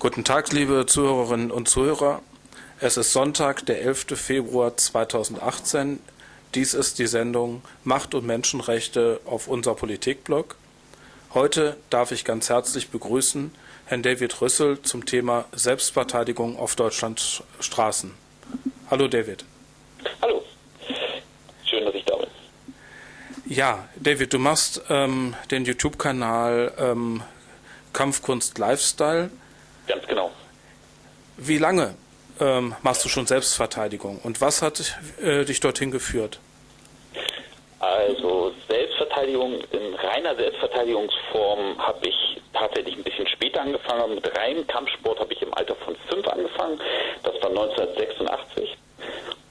Guten Tag, liebe Zuhörerinnen und Zuhörer. Es ist Sonntag, der 11. Februar 2018. Dies ist die Sendung Macht und Menschenrechte auf unser Politikblog. Heute darf ich ganz herzlich begrüßen Herrn David Rüssel zum Thema Selbstverteidigung auf Deutschlands Straßen. Hallo David. Hallo. Schön, dass ich da bin. Ja, David, du machst ähm, den YouTube-Kanal ähm, Kampfkunst Lifestyle. Ganz genau. Wie lange ähm, machst du schon Selbstverteidigung und was hat äh, dich dorthin geführt? Also Selbstverteidigung in reiner Selbstverteidigungsform habe ich tatsächlich ein bisschen später angefangen. Mit reinem Kampfsport habe ich im Alter von fünf angefangen. Das war 1986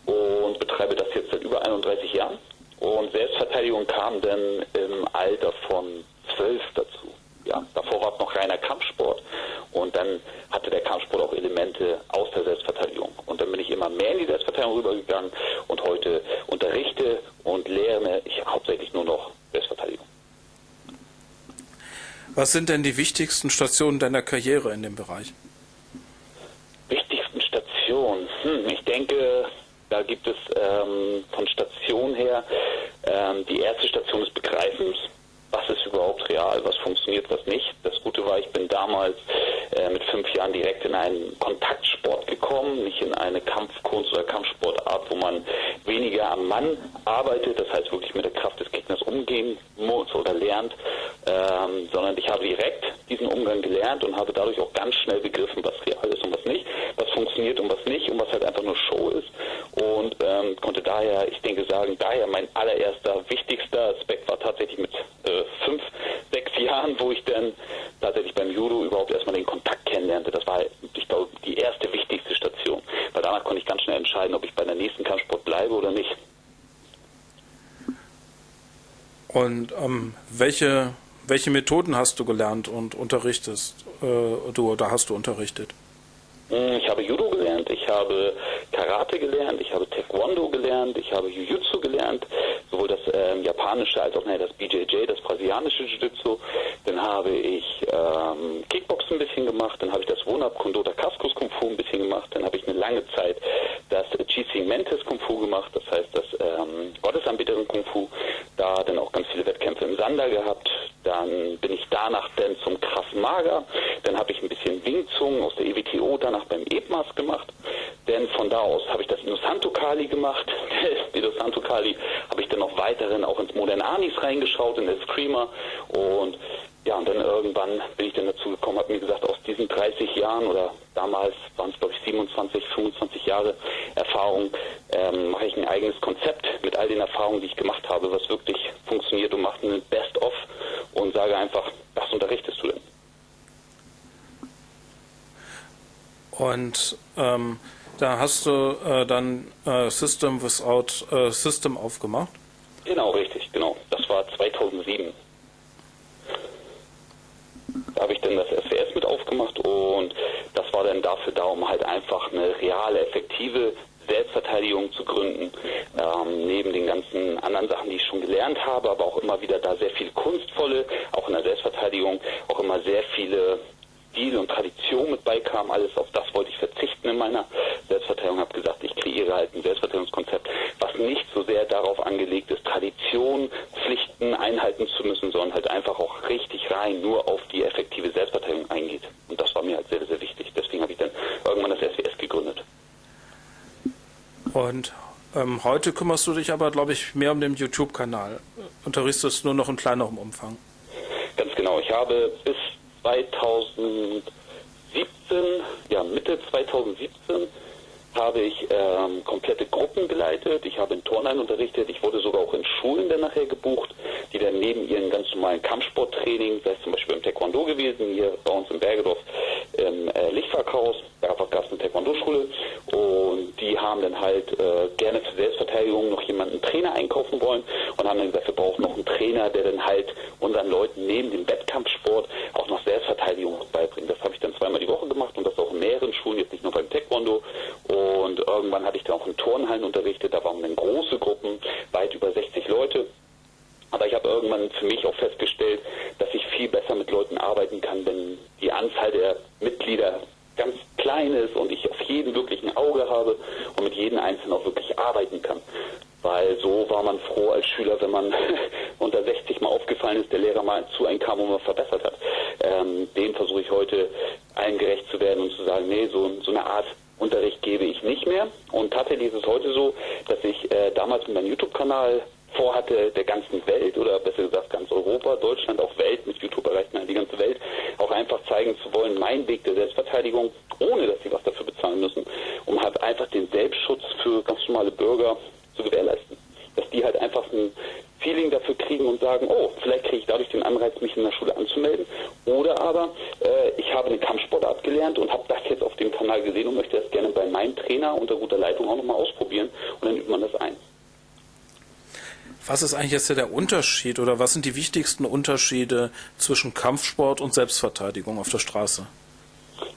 und betreibe das jetzt seit über 31 Jahren. Und Selbstverteidigung kam dann im Alter von zwölf dazu. Ja, davor war es noch reiner Kampfsport und dann hatte der Kampfsport auch Elemente aus der Selbstverteidigung. Und dann bin ich immer mehr in die Selbstverteidigung rübergegangen und heute unterrichte und lerne ich hauptsächlich nur noch Selbstverteidigung. Was sind denn die wichtigsten Stationen deiner Karriere in dem Bereich? Wichtigsten Stationen? Hm, ich denke, da gibt es ähm, von Station her ähm, die erste Station des Begreifens was ist überhaupt real, was funktioniert, was nicht. Das Gute war, ich bin damals äh, mit fünf Jahren direkt in einen Kontaktsport gekommen, nicht in eine Kampfkunst oder Kampfsportart, wo man weniger am Mann arbeitet, das heißt wirklich mit der Kraft des Gegners umgehen muss oder lernt, ähm, sondern ich habe direkt diesen Umgang gelernt und habe dadurch auch ganz schnell begriffen, was real ist und was nicht, was funktioniert und was nicht und was halt einfach nur Show ist und ähm, konnte daher, ich denke sagen, daher mein allererster wichtigster Aspekt war tatsächlich mit äh, fünf, sechs Jahren, wo ich dann tatsächlich beim Judo überhaupt erstmal den Kontakt kennenlernte. Das war, ich glaube, die erste wichtigste Station, weil danach konnte ich ganz schnell entscheiden, ob ich bei der nächsten Kampfsport bleibe oder nicht. Und ähm, welche, welche Methoden hast du gelernt und unterrichtest äh, du oder hast du unterrichtet? Hm, ich habe Judo gelernt, ich habe Karate gelernt, ich habe Taekwondo gelernt, ich habe Jiu-Jitsu gelernt, sowohl das ähm, japanische als auch ne, das BJJ, das brasilianische Jiu-Jitsu. Dann habe ich ähm, Kickboxen ein bisschen gemacht, dann habe ich das Wonab Kondota Kaskus Kung Fu ein bisschen gemacht, dann habe ich eine lange Zeit das GC Mentes Kung Fu gemacht, das heißt das ähm, Gottesanbeterin Kung Fu, da dann auch ganz Sander gehabt. Dann bin ich danach dann zum Krav Maga, dann habe ich ein bisschen Wing Chun aus der EWTO danach danach beim EBMAS gemacht. Denn von da aus habe ich das Inosanto Kali gemacht. Die Inosanto Kali habe ich dann noch weiterhin auch ins Modern Anis reingeschaut, in der Screamer. Und ja, und dann irgendwann bin ich dann dazu gekommen, habe mir gesagt, aus diesen 30 Jahren oder damals waren es glaube ich 27, 25 Jahre Erfahrung, ähm, mache ich ein eigenes Konzept mit all den Erfahrungen, die ich gemacht habe, was wirklich funktioniert und mache ein Best-of und sage einfach, was unterrichtest du denn? Und ähm, da hast du äh, dann äh, System Without äh, System aufgemacht? Genau, richtig, genau. Das war 2007. Da habe ich dann das SWS mit aufgemacht und das war dann dafür da, um halt einfach eine reale, effektive Selbstverteidigung zu gründen, ähm, neben den ganzen anderen Sachen, die ich schon gelernt habe, aber auch immer wieder da sehr viel kunstvolle, auch in der Selbstverteidigung, auch immer sehr viele Stil und Tradition mit beikam, alles auf das wollte ich verzichten in meiner Selbstverteidigung, habe gesagt, ich kreiere halt ein Selbstverteidigungskonzept, was nicht so sehr darauf angelegt ist, Tradition, Pflichten einhalten zu müssen, sondern halt einfach auch richtig rein nur auf die effektive Selbstverteidigung eingeht. Und das war mir halt sehr, sehr wichtig. Deswegen habe ich dann irgendwann das SWS gegründet. Und ähm, heute kümmerst du dich aber, glaube ich, mehr um den YouTube-Kanal. Unterrichtest nur noch in kleinerem Umfang. Ganz genau. Ich habe bis 2017, ja Mitte 2017, habe ich ähm, komplette Gruppen geleitet. Ich habe in Turnhallen unterrichtet. Ich wurde sogar auch in Schulen dann nachher gebucht, die dann neben ihren ganz normalen Kampfsporttraining, sei es zum Beispiel im Taekwondo gewesen, hier bei uns in Bergedorf im äh, Lichtwerkhaus, da gab es eine Taekwondo-Schule und die haben dann halt äh, gerne für Selbstverteidigung noch jemanden Trainer einkaufen wollen und haben dann gesagt, wir brauchen noch einen Trainer, der dann halt unseren Leuten neben dem Wettkampfsport auch noch Selbstverteidigung beibringt. Das habe ich dann zweimal die Woche gemacht und das auch in mehreren Schulen, jetzt nicht nur beim Taekwondo. Und irgendwann hatte ich dann auch in Turnhallen unterrichtet, da waren dann große Gruppen, weit über 60 Leute. Aber ich habe irgendwann für mich auch festgestellt, dass ich viel besser mit Leuten arbeiten kann, wenn die Anzahl der Mitglieder klein ist und ich auf jeden wirklich ein Auge habe und mit jedem Einzelnen auch wirklich arbeiten kann. Weil so war man froh als Schüler, wenn man unter 60 mal aufgefallen ist, der Lehrer mal zu einem kam und man verbessert hat. Ähm, dem versuche ich heute allen gerecht zu werden und zu sagen, nee, so, so eine Art Unterricht gebe ich nicht mehr. Und tatsächlich ist es heute so, dass ich äh, damals mit meinem YouTube-Kanal vorhatte, der ganzen Welt oder besser gesagt ganz Europa, Deutschland, auch Welt, mit YouTube erreicht man die ganze Welt, auch einfach zeigen zu wollen, mein Weg der Selbstverteidigung, ohne dass sie was dafür bezahlen müssen, um halt einfach den Selbstschutz für ganz normale Bürger zu gewährleisten. Dass die halt einfach ein Feeling dafür kriegen und sagen, oh, vielleicht kriege ich dadurch den Anreiz, mich in der Schule anzumelden. Oder aber äh, ich habe eine Kampfsportart gelernt und habe das jetzt auf dem Kanal gesehen und möchte das gerne bei meinem Trainer unter guter Leitung auch nochmal ausprobieren und dann übt man das ein. Was ist eigentlich jetzt der Unterschied oder was sind die wichtigsten Unterschiede zwischen Kampfsport und Selbstverteidigung auf der Straße?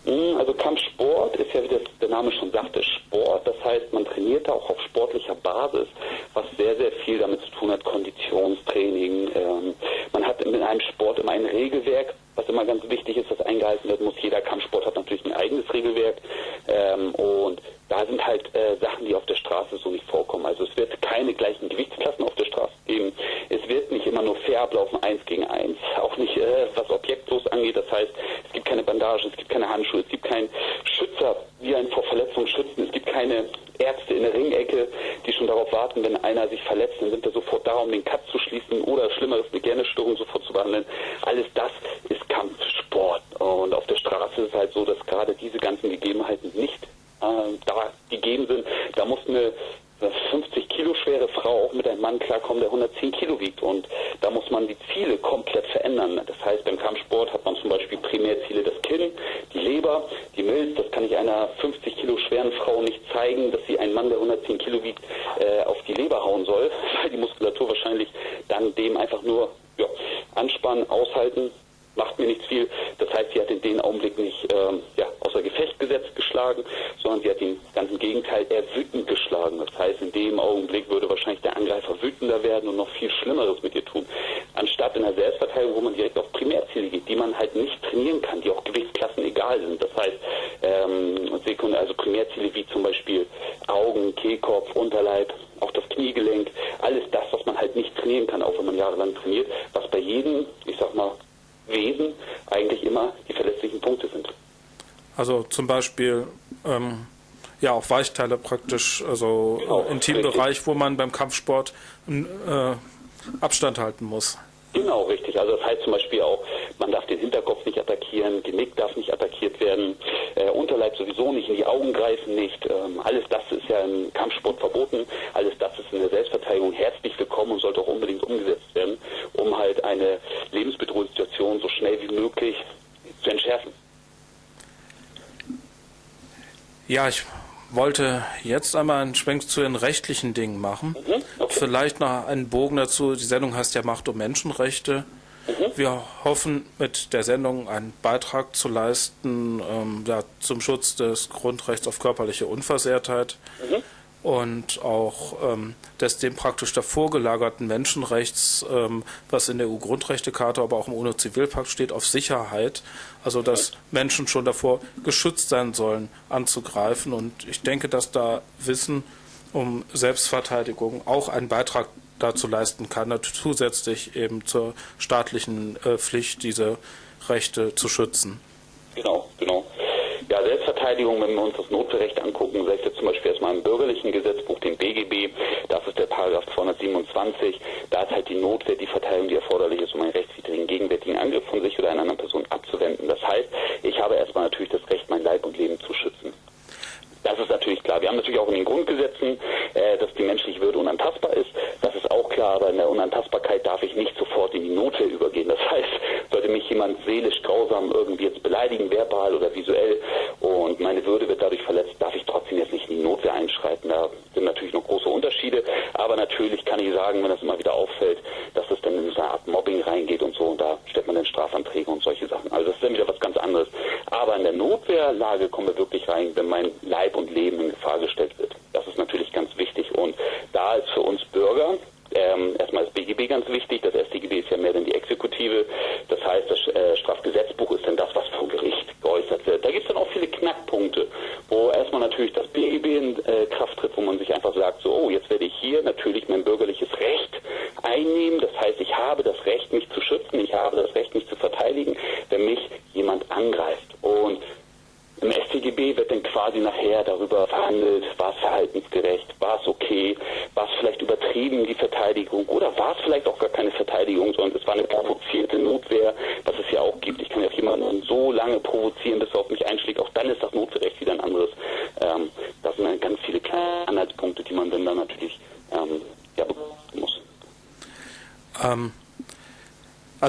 Hm, also Kampfsport ist ja, wie das, der Name schon sagte, Sport. Das heißt, man trainiert da auch auf sportlicher Basis, was sehr, sehr viel damit zu tun hat, Konditionstraining. Ähm, man hat in einem Sport immer ein Regelwerk, was immer ganz wichtig ist, das eingehalten werden muss. Jeder Kampfsport hat natürlich ein eigenes Regelwerk. Ähm, und da sind halt äh, Sachen, die auf der Straße so nicht vorkommen. Also es wird keine gleichen Gewichtsklassen auf der Straße geben. Es wird nicht immer nur fair ablaufen, eins gegen eins. Auch nicht, äh, was objektlos angeht. Das heißt, es gibt keine Bandagen, es gibt keine Handschuhe, es gibt keinen Schützer, die einen vor Verletzungen schützen. Es gibt keine Ärzte in der Ringecke, die schon darauf warten, wenn einer sich verletzt, dann sind wir sofort da, um den Cut zu schließen oder Schlimmeres, eine Gernestörung sofort zu behandeln. Alles das ist Kampfsport. Und auf der Straße ist es halt so, dass gerade diese ganzen Gegebenheiten nicht äh, da gegeben sind. Da muss eine 50 Kilo schwere Frau auch mit einem Mann klarkommen, der 110 Kilo wiegt. Und da muss man die Ziele komplett verändern. Das heißt, beim Kampfsport hat man zum Beispiel Primärziele das Kinn, die Leber, die Milz. Das kann ich einer 50 Kilo schweren Frau nicht zeigen, dass sie einen Mann, der 110 Kilo wiegt, äh, auf die Leber hauen soll, weil die Muskulatur wahrscheinlich dann dem einfach nur ja, anspannen, aushalten, macht mir nichts viel. Das heißt, sie hat in dem Augenblick nicht ähm, ja, außer Gefecht gesetzt geschlagen, sondern sie hat den ganzen Gegenteil eher wütend geschlagen. Das heißt, in dem Augenblick würde wahrscheinlich der Angreifer wütender werden und noch viel Schlimmeres mit ihr tun. Anstatt in der Selbstverteidigung, wo man direkt auf Primärziele geht, die man halt nicht trainieren kann, die auch Gewichtsklassen egal sind. Das heißt, ähm, Sekund also Primärziele wie zum Beispiel Augen, Kehlkopf, Unterleib, auch das Kniegelenk, alles das, was man halt nicht trainieren kann, auch wenn man jahrelang trainiert, was bei jedem, ich sag mal, Wesen eigentlich immer die verletzlichen Punkte sind. Also zum Beispiel ähm, ja auch Weichteile praktisch, also genau, Intimbereich, richtig. wo man beim Kampfsport äh, Abstand halten muss. Genau, richtig. Also das heißt zum Beispiel auch, man darf den Hinterkopf nicht attackieren, Genick darf nicht attackiert werden, äh, Unterleib sowieso nicht, in die Augen greifen nicht. Ähm, alles das ist ja im Kampfsport verboten. Alles das ist in der Selbstverteidigung herzlich willkommen und sollte auch unbedingt umgesetzt werden, um halt eine lebensbedrohliche Situation so schnell wie möglich zu entschärfen. Ja, ich wollte jetzt einmal einen Schwenk zu den rechtlichen Dingen machen. Mhm, okay. Vielleicht noch einen Bogen dazu. Die Sendung heißt ja Macht und Menschenrechte. Mhm. Wir hoffen mit der Sendung einen Beitrag zu leisten ähm, ja, zum Schutz des Grundrechts auf körperliche Unversehrtheit. Mhm und auch ähm, des dem praktisch davor gelagerten Menschenrechts, ähm, was in der EU-Grundrechtecharta, aber auch im UNO-Zivilpakt steht, auf Sicherheit. Also dass Menschen schon davor geschützt sein sollen, anzugreifen. Und ich denke, dass da Wissen um Selbstverteidigung auch einen Beitrag dazu leisten kann, zusätzlich eben zur staatlichen äh, Pflicht, diese Rechte zu schützen. Genau, genau. Ja, Selbstverteidigung, wenn wir uns das Notwehrrecht angucken, sei es jetzt zum Beispiel erstmal im bürgerlichen Gesetzbuch, dem BGB, das ist der Paragraph 227, da ist halt die Notwehr die Verteidigung, die erforderlich ist, um einen rechtswidrigen gegenwärtigen Angriff von sich oder einer anderen Person abzuwenden. Das heißt, ich habe erstmal natürlich das Recht, mein Leib und Leben zu schützen. Das ist natürlich klar. Wir haben natürlich auch in den Grundgesetzen, äh, dass die menschliche Würde unantastbar ist. Das ist auch klar, aber in der Unantastbarkeit darf ich nicht sofort in die Notwehr übergehen. Das heißt, sollte mich jemand seelisch grausam irgendwie jetzt beleidigen, verbal oder visuell, und meine Würde wird dadurch verletzt, darf ich trotzdem jetzt nicht in die Notwehr einschreiten. Da sind natürlich noch große Unterschiede, aber natürlich kann ich sagen, wenn das immer wieder auffällt, dass es dann in so eine Art Mobbing reingeht und so, und da stellt man dann Strafanträge und solche Sachen. Also das ist dann wieder was ganz anderes. Aber in der Notwehrlage kommen wir wirklich rein, wenn mein Leben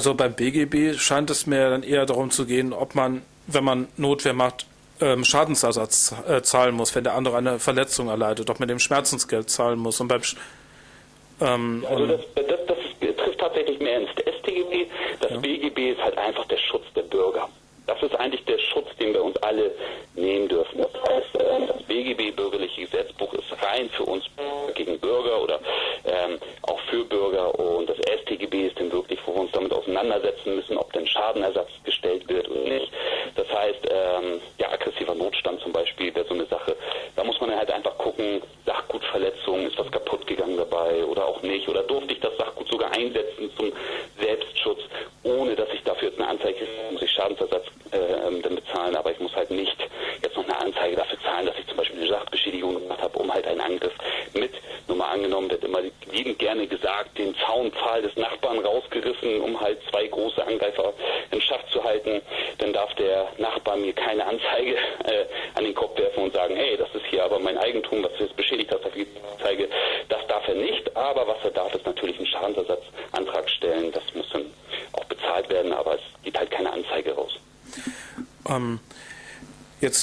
Also beim BGB scheint es mir dann eher darum zu gehen, ob man, wenn man Notwehr macht, ähm, Schadensersatz äh, zahlen muss, wenn der andere eine Verletzung erleidet, ob man dem Schmerzensgeld zahlen muss. Und beim Sch ähm, also das, Zeitgeschwindigkeiten sich schaden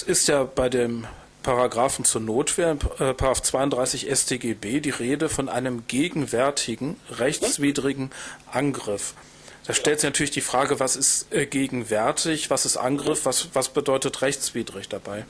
es ist ja bei dem Paragraphen zur Notwehr, äh, 32 StGB, die Rede von einem gegenwärtigen, rechtswidrigen Angriff. Da stellt sich natürlich die Frage, was ist äh, gegenwärtig, was ist Angriff, was, was bedeutet rechtswidrig dabei?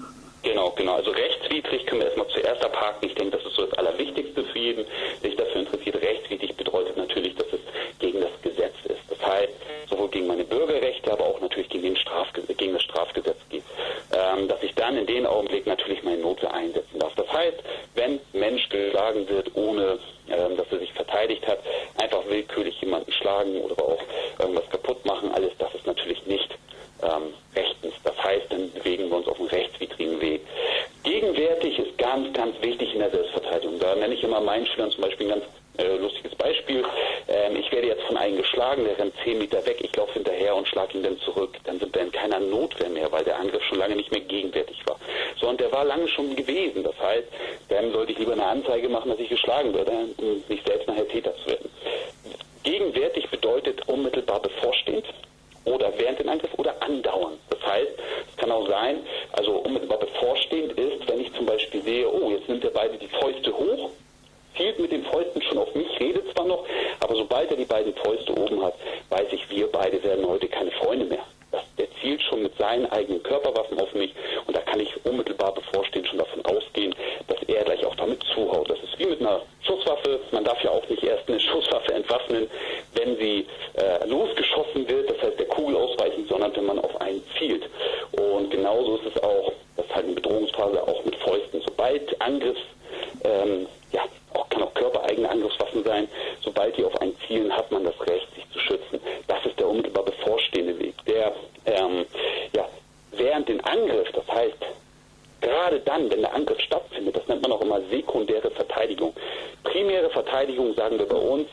beide die Fäuste hoch, zielt mit den Fäusten schon auf mich, redet zwar noch, aber sobald er die beiden Fäuste oben hat, weiß ich, wir beide werden heute keine Freunde mehr. Der zielt schon mit seinen eigenen Körperwaffen auf mich und da kann ich unmittelbar bevorstehen schon davon ausgehen, dass er gleich auch damit zuhaut. Das ist wie mit einer Schusswaffe. Man darf ja auch nicht erst eine Schusswaffe entwaffnen, wenn sie äh, losgeschossen wird, das heißt der Kugel ausweichen, sondern wenn man auf einen zielt. Und genauso ist es auch, das ist halt eine Bedrohungsphase auch mit Fäusten. Sobald Angriffs sagen wir bei uns,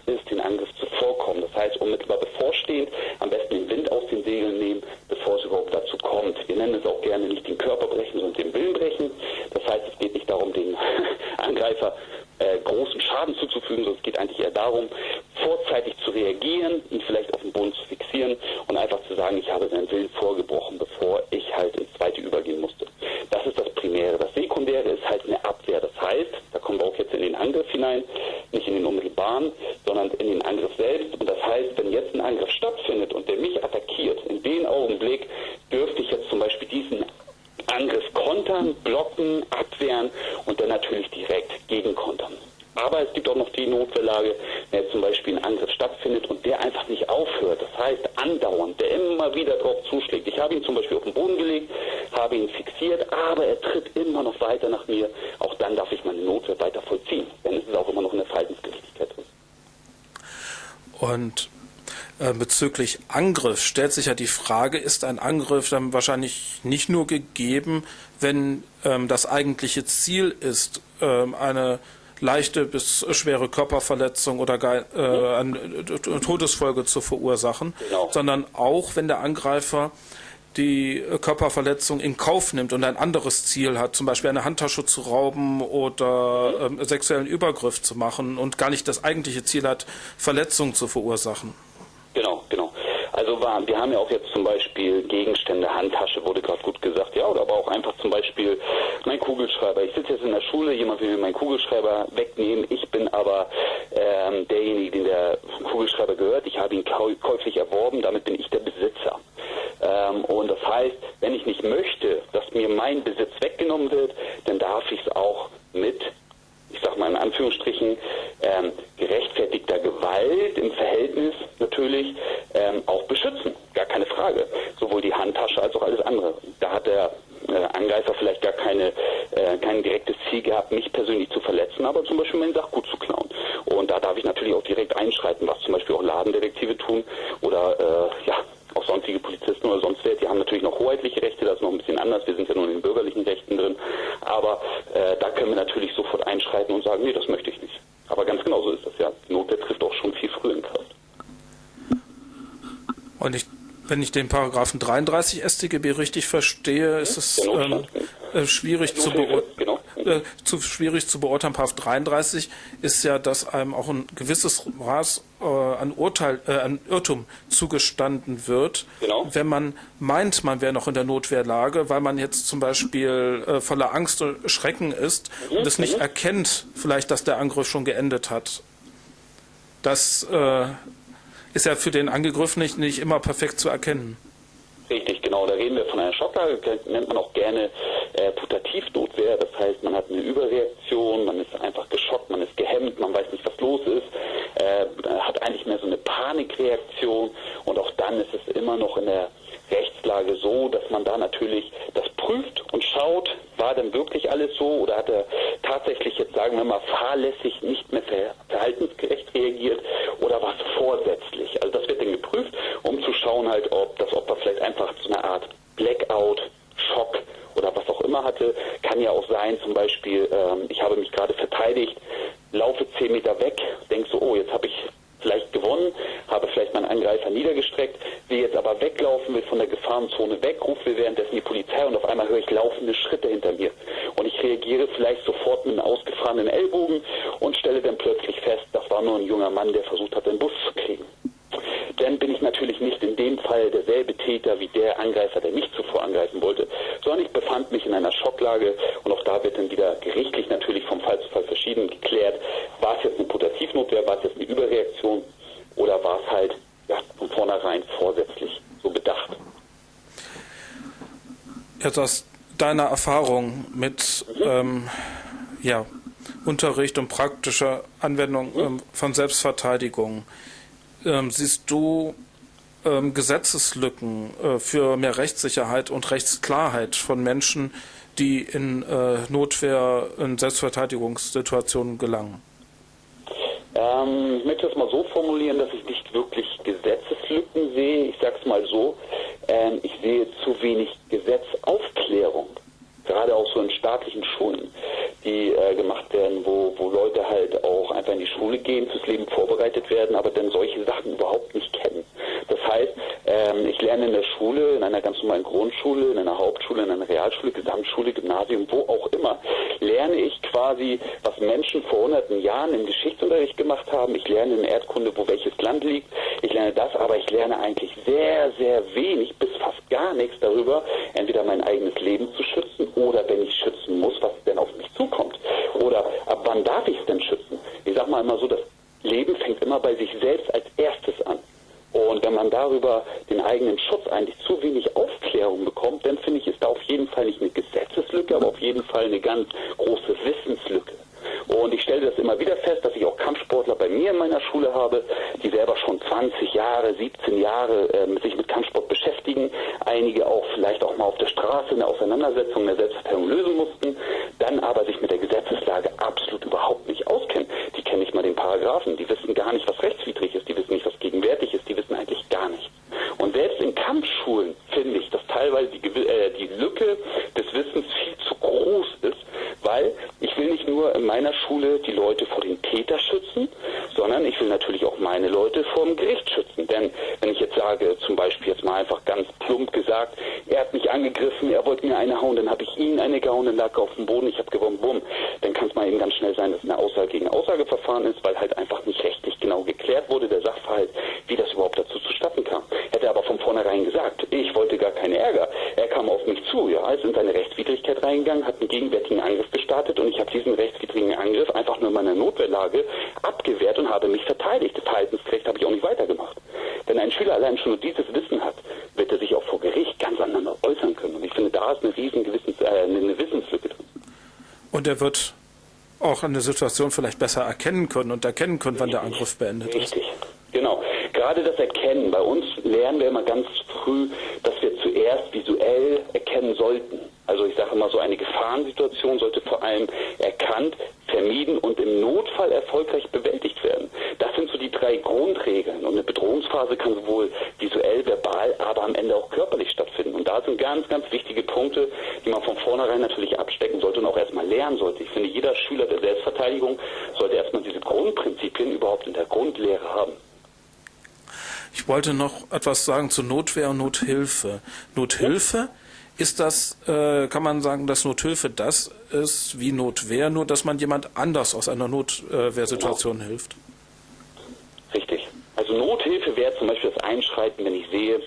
bezüglich Angriff stellt sich ja die Frage, ist ein Angriff dann wahrscheinlich nicht nur gegeben, wenn ähm, das eigentliche Ziel ist, ähm, eine leichte bis schwere Körperverletzung oder gar äh, eine Todesfolge zu verursachen, genau. sondern auch wenn der Angreifer die Körperverletzung in Kauf nimmt und ein anderes Ziel hat, zum Beispiel eine Handtasche zu rauben oder äh, sexuellen Übergriff zu machen und gar nicht das eigentliche Ziel hat, Verletzungen zu verursachen. Also wir haben ja auch jetzt zum Beispiel Gegenstände, Handtasche wurde gerade gut gesagt, ja, oder aber auch einfach zum Beispiel mein Kugelschreiber. Ich sitze jetzt in der Schule, jemand will mir meinen Kugelschreiber wegnehmen, ich bin aber ähm, derjenige, dem der Kugelschreiber gehört. Ich habe ihn käuflich erworben, damit bin ich der Besitzer. Ähm, und das heißt, wenn ich nicht möchte, dass mir mein Besitz weggenommen wird, dann darf ich es auch mit ich sag mal in Anführungsstrichen, ähm, gerechtfertigter Gewalt im Verhältnis natürlich ähm, auch beschützen. Gar keine Frage. Sowohl die Handtasche als auch alles andere. Da hat der äh, Angreifer vielleicht gar keine, äh, kein direktes Ziel gehabt, mich persönlich zu verletzen, aber zum Beispiel mein Sachgut zu klauen. Und da darf ich natürlich auch direkt einschreiten, was zum Beispiel auch Ladendetektive tun oder äh, ja, auch sonstige Polizisten oder sonst wer, die haben natürlich noch hoheitliche Rechte, das ist noch ein bisschen anders, wir sind ja nur in den bürgerlichen Rechten drin, aber äh, da können wir natürlich sofort einschreiten und sagen, nee, das möchte ich nicht. Aber ganz genau so ist das ja. Die Notwehr trifft auch schon viel früher in Kraft. Und ich, wenn ich den Paragraphen 33 StGB richtig verstehe, ist es ähm, äh, schwierig zu beurteilen. Genau zu schwierig zu beurteilen. Paragraph 33 ist ja, dass einem auch ein gewisses Maß äh, an Urteil, äh, an Irrtum zugestanden wird, genau. wenn man meint, man wäre noch in der Notwehrlage, weil man jetzt zum Beispiel äh, voller Angst und Schrecken ist mhm. und es nicht mhm. erkennt, vielleicht, dass der Angriff schon geendet hat. Das äh, ist ja für den Angegriffenen nicht, nicht immer perfekt zu erkennen. Richtig, genau. Da reden wir von einer Schocklage, nennt man auch gerne äh, Putativnotwehr. Das heißt, man hat eine Überreaktion, man ist einfach geschockt, man ist gehemmt, man weiß nicht, was los ist, äh, hat eigentlich mehr so eine Panikreaktion und auch dann ist es immer noch in der Rechtslage so, dass man da natürlich das prüft und schaut, war denn wirklich alles so oder hat er tatsächlich jetzt, sagen wir mal, fahrlässig nicht mehr verhaltensgerecht reagiert oder war es vorsätzlich? Also das wird dann geprüft, um zu schauen halt, ob das Opfer vielleicht einfach so eine Art Blackout, Schock oder was auch immer hatte. Kann ja auch sein, zum Beispiel, ähm, ich habe mich gerade verteidigt, laufe zehn Meter weg, denke so, oh, jetzt habe ich vielleicht gewonnen, habe vielleicht meinen Angreifer niedergestreckt, will jetzt aber weglaufen, will von der Gefahrenzone weg, rufe währenddessen die Polizei und auf einmal höre ich laufende Schritte hinter mir. Und ich reagiere vielleicht sofort mit einem ausgefahrenen Ellbogen und stelle dann plötzlich fest, das war nur ein junger Mann, der versucht hat, den Bus zu kriegen. Dann bin ich natürlich nicht in dem Fall derselbe Täter wie der Angreifer, der mich zuvor angreifen wollte, sondern ich befand mich in einer Schocklage und auch da wird dann wieder gerichtlich natürlich vom Fall zu Fall verschieden geklärt, war es jetzt eine Putativnotwehr, war es jetzt eine Überreaktion oder war es halt ja, von vornherein vorsätzlich so bedacht. Jetzt aus deiner Erfahrung mit mhm. ähm, ja, Unterricht und praktischer Anwendung mhm. ähm, von Selbstverteidigung, ähm, siehst du ähm, Gesetzeslücken äh, für mehr Rechtssicherheit und Rechtsklarheit von Menschen, die in äh, Notwehr, in Selbstverteidigungssituationen gelangen? Ähm, ich möchte es mal so formulieren, dass ich nicht wirklich Gesetzeslücken sehe. Ich sage es mal so, ähm, ich sehe zu wenig Gesetzaufklärung, gerade auch so in staatlichen Schulen, die äh, gemacht werden, wo, wo Leute halt auch einfach in die Schule gehen, fürs Leben vorbereitet werden, aber dann solche Sachen überhaupt nicht kennen. Das heißt, ähm, ich lerne in der Schule, in einer ganz normalen Grundschule, in einer Hauptschule, in einer Realschule, Gesamtschule, Gymnasium, wo auch immer, lerne ich quasi, was Menschen vor hunderten Jahren im Geschichtsunterricht gemacht haben. Ich lerne in Erdkunde, wo welches Land liegt. Ich lerne das, aber ich lerne eigentlich sehr, sehr wenig bis fast gar nichts darüber, entweder mein eigenes Leben zu schützen oder wenn ich schützen muss, was denn auf mich zukommt. Oder ab wann darf ich es denn schützen? Ich sage mal immer so, das Leben fängt immer bei sich selbst als erstes an. Und wenn man darüber den eigenen Schutz eigentlich zu wenig Aufklärung bekommt, dann finde ich, ist da auf jeden Fall nicht eine Gesetzeslücke, aber auf jeden Fall eine ganz große Wissenslücke. Und ich stelle das immer wieder fest, dass ich auch Kampfsportler bei mir in meiner Schule habe, die selber schon 20 Jahre, 17 Jahre äh, sich mit Kampfsport beschäftigen beschäftigen, einige auch vielleicht auch mal auf der Straße eine Auseinandersetzung in der Selbstverteidigung lösen mussten, dann aber sich mit der Gesetzeslage absolut überhaupt nicht auskennen. Die kennen nicht mal den Paragraphen, die wissen gar nicht, was rechtswidrig ist, die wissen nicht, was gegenwärtig ist, die wissen eigentlich gar nichts. Und selbst in Kampfschulen finde ich, dass teilweise die, äh, die Lücke des Wissens viel zu groß ist, weil ich will nicht nur in meiner Schule die Leute vor den Täter schützen, sondern ich will natürlich auch meine Leute vor dem Gericht schützen. Denn wenn ich jetzt sage, zum Beispiel jetzt mal einfach ganz plump gesagt, er hat mich angegriffen, er wollte mir eine hauen, dann habe ich ihn eine gehauen, dann lag er auf dem Boden, ich habe gewonnen, bumm, dann kann es mal eben ganz schnell sein, dass eine Aussage gegen Aussageverfahren ist, weil halt einfach nicht rechtlich genau geklärt wurde, der Sachverhalt, wie das überhaupt dazu zustatten kam. Hätte aber von vornherein gesagt, ich wollte gar keinen Ärger. Er kam auf mich zu, ja, ist in seine Rechtswidrigkeit reingegangen, hat einen gegenwärtigen Angriff gestartet und ich habe diesen rechtswidrigen Angriff einfach nur in meiner Notwehrlage abgewehrt und habe mich verteidigt. Das Verhaltensrecht habe ich auch nicht weitergemacht. Wenn ein Schüler allein schon nur dieses Wissen hat, wird er sich auch vor Gericht ganz anders äußern können. Und ich finde, da ist eine riesen Gewissens, äh, eine Wissenslücke drin. Und er wird auch eine Situation vielleicht besser erkennen können und erkennen können, wann der Angriff beendet Richtig. ist. Richtig, genau. Gerade das Erkennen. Bei uns lernen wir immer ganz früh, dass wir zuerst visuell erkennen sollten. Also ich sage immer so, eine Gefahrensituation sollte vor allem erkannt, vermieden und im Notfall erfolgreich bewältigt werden. Das sind so die drei Grundregeln. Und eine Bedrohungsphase kann sowohl visuell, verbal, aber am Ende auch körperlich stattfinden. Und da sind ganz, ganz wichtige Punkte, die man von vornherein natürlich abstecken sollte und auch erstmal lernen sollte. Ich finde, jeder Schüler der Selbstverteidigung sollte erstmal diese Grundprinzipien überhaupt in der Grundlehre haben. Ich wollte noch etwas sagen zu Notwehr und Nothilfe. Nothilfe ist das, äh, kann man sagen, dass Nothilfe das ist wie Notwehr, nur dass man jemand anders aus einer Notwehrsituation genau. hilft? Nothilfe wäre zum Beispiel das Einschreiten, wenn ich sehe,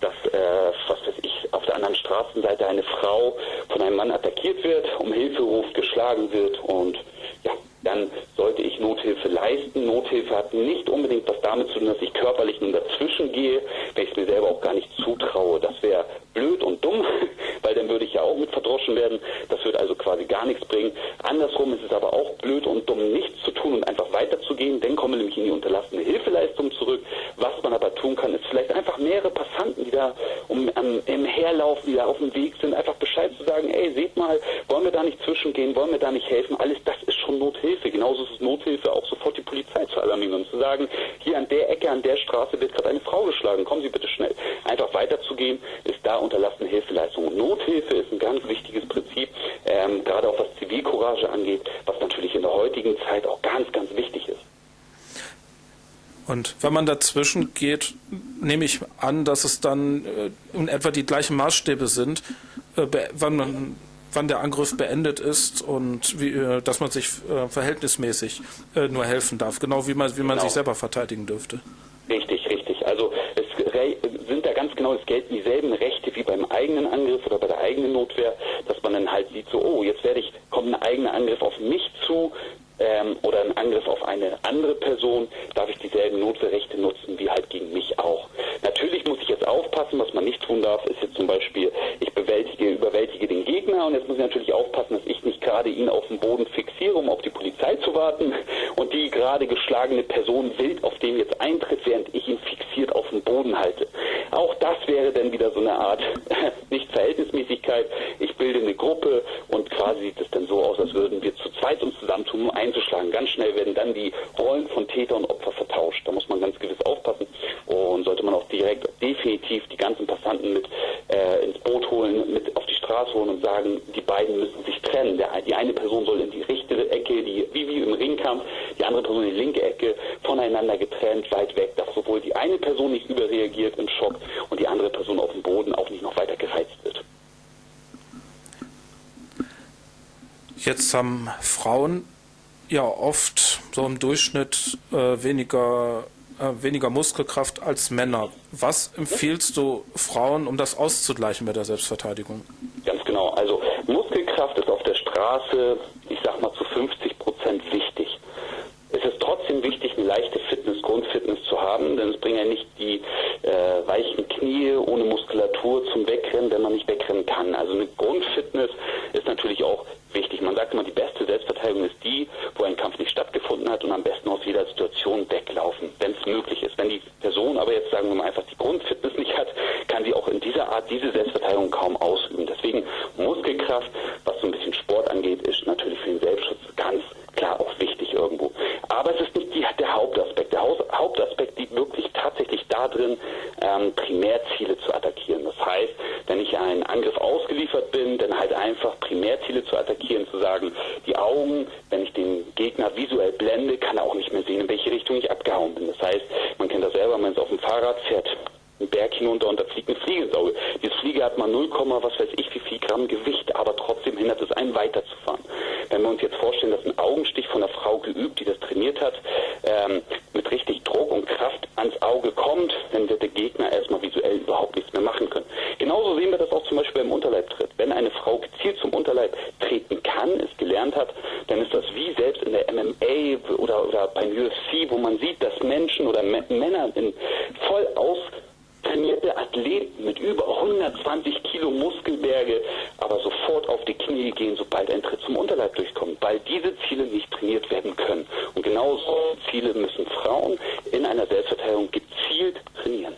dass, äh, was weiß ich, auf der anderen Straßenseite eine Frau von einem Mann attackiert wird, um Hilfe ruft, geschlagen wird und ja, dann sollte ich Nothilfe leisten. Nothilfe hat nicht unbedingt was damit zu tun, dass ich körperlich nun dazwischen gehe, wenn ich es mir selber auch gar nicht zutraue. Das wäre blöd und dumm, weil dann würde ich ja auch mit verdroschen werden. Das würde also quasi gar nichts bringen. Andersrum ist es aber auch blöd und dumm, nichts zu tun und einfach weiterzugehen. Dann komme nämlich in die unterlassene Hilfeleistung zurück. Was man aber tun kann, ist vielleicht einfach mehrere Passanten, die da um, um, im Herlaufen, die da auf dem Weg sind, einfach Bescheid zu sagen, ey, seht mal, wollen wir da nicht zwischengehen, wollen wir da nicht helfen? Alles das ist schon Nothilfe. Genauso ist es Nothilfe, auch sofort die Polizei zu alarmieren und zu sagen, hier an der Ecke, an der Straße wird gerade eine Frau geschlagen, kommen Sie bitte schnell. Einfach weiterzugehen, ist da unterlassene Hilfeleistung. Und Nothilfe ist ein ganz wichtiges Prinzip, ähm, gerade auch was Zivilcourage angeht, was natürlich in der heutigen Zeit auch ganz, ganz wichtig ist. Und wenn man dazwischen geht, nehme ich an, dass es dann äh, in etwa die gleichen Maßstäbe sind, äh, wann, man, wann der Angriff beendet ist und wie, äh, dass man sich verhältnismäßig nur helfen darf, genau wie man, wie man genau. sich selber verteidigen dürfte. Richtig, richtig. Also es sind da ganz genau, es gelten dieselben Rechte wie beim eigenen Angriff oder bei der eigenen Notwehr, dass man dann halt sieht, so, oh, jetzt werde ich, kommt ein eigener Angriff auf mich zu, ähm, oder ein Angriff auf eine andere Person, darf ich dieselben Notwehrrechte nutzen wie halt gegen mich auch. Natürlich muss ich jetzt aufpassen, was man nicht tun darf, ist jetzt zum Beispiel, ich bewältige, überwältige den Gegner und jetzt muss ich natürlich aufpassen, dass ich nicht gerade ihn auf dem Boden fixiere, um auf die Polizei zu warten und die gerade geschlagene Person wild auf den jetzt eintritt, während ich ihn fixiert auf dem Boden halte. Auch das wäre dann wieder so eine Art nicht Verhältnismäßigkeit. Ich bilde eine Gruppe und quasi sieht es dann so aus, als würden wir zu zweit uns zusammentun, um einzuschlagen. Ganz schnell werden dann die Rollen von Täter und Opfer vertauscht. Da muss man ganz gewiss aufpassen und sollte man auch direkt definitiv die ganzen Passanten mit äh, ins Boot holen, mit auf die Straße holen und sagen, die beiden müssen sich trennen. Der, die eine Person soll in die rechte Ecke, die, wie, wie im Ringkampf, die andere Person in die linke Ecke, voneinander getrennt, weit weg, dass sowohl die eine Person nicht überreagiert im Schock und die andere Person auf dem Boden auch nicht noch weiter gereizt wird. Jetzt haben Frauen ja oft so im Durchschnitt äh, weniger, äh, weniger Muskelkraft als Männer. Was empfiehlst du Frauen, um das auszugleichen bei der Selbstverteidigung? Ganz genau. Also Muskelkraft ist auf der Straße, ich sag mal zu 50 Prozent wichtig. Es ist trotzdem wichtig, eine leichte Fitness, Grundfitness zu haben, denn es bringen ja nicht die äh, weichen Knie ohne Muskulatur zum Wegrennen, wenn man nicht wegrennen kann. Also eine Grundfitness ist natürlich auch wichtig. Man sagt immer, die beste Selbstverteidigung ist die, wo ein Kampf nicht stattgefunden hat und am besten aus jeder Situation weglaufen, wenn es möglich ist. Wenn die Person aber jetzt, sagen wir mal, einfach die Grundfitness nicht hat, kann sie auch in dieser Sehkraft, was so ein bisschen Sport angeht, ist natürlich für den Selbstschutz ganz klar auch wichtig irgendwo. Aber es ist nicht die, der Hauptaspekt. Der Hauptaspekt liegt wirklich tatsächlich darin, ähm, Primärziele zu attackieren. Das heißt, wenn ich einen Angriff ausgeliefert bin, dann halt einfach Primärziele zu attackieren, zu sagen, die Augen, wenn ich den Gegner visuell blende, kann er auch nicht mehr sehen, in welche Richtung ich abgehauen bin. Das heißt, man kennt das selber, man ist auf dem Fahrrad, fährt einen Berg hinunter und da fliegt eine Fliege ins Auge. Diese Fliege hat mal 0, was weiß ich wie viel Gramm Gewicht, aber trotzdem hindert es einen weiterzufahren. Wenn wir uns jetzt vorstellen, dass ein Augenstich von einer Frau geübt, die das trainiert hat, ähm, mit richtig Druck und Kraft ans Auge kommt, dann wird der Gegner erstmal visuell überhaupt nichts mehr machen können. Genauso sehen wir das auch zum Beispiel beim Unterleibtritt. Wenn eine Frau gezielt zum Unterleib treten kann, es gelernt hat, dann ist das wie selbst in der MMA oder, oder beim UFC, wo man sieht, dass Menschen oder Männer in voll aus trainierte Athleten mit über 120 Kilo Muskelberge aber sofort auf die Knie gehen, sobald ein Tritt zum Unterleib durchkommt, weil diese Ziele nicht trainiert werden können. Und genau so Ziele müssen Frauen in einer Selbstverteidigung gezielt trainieren.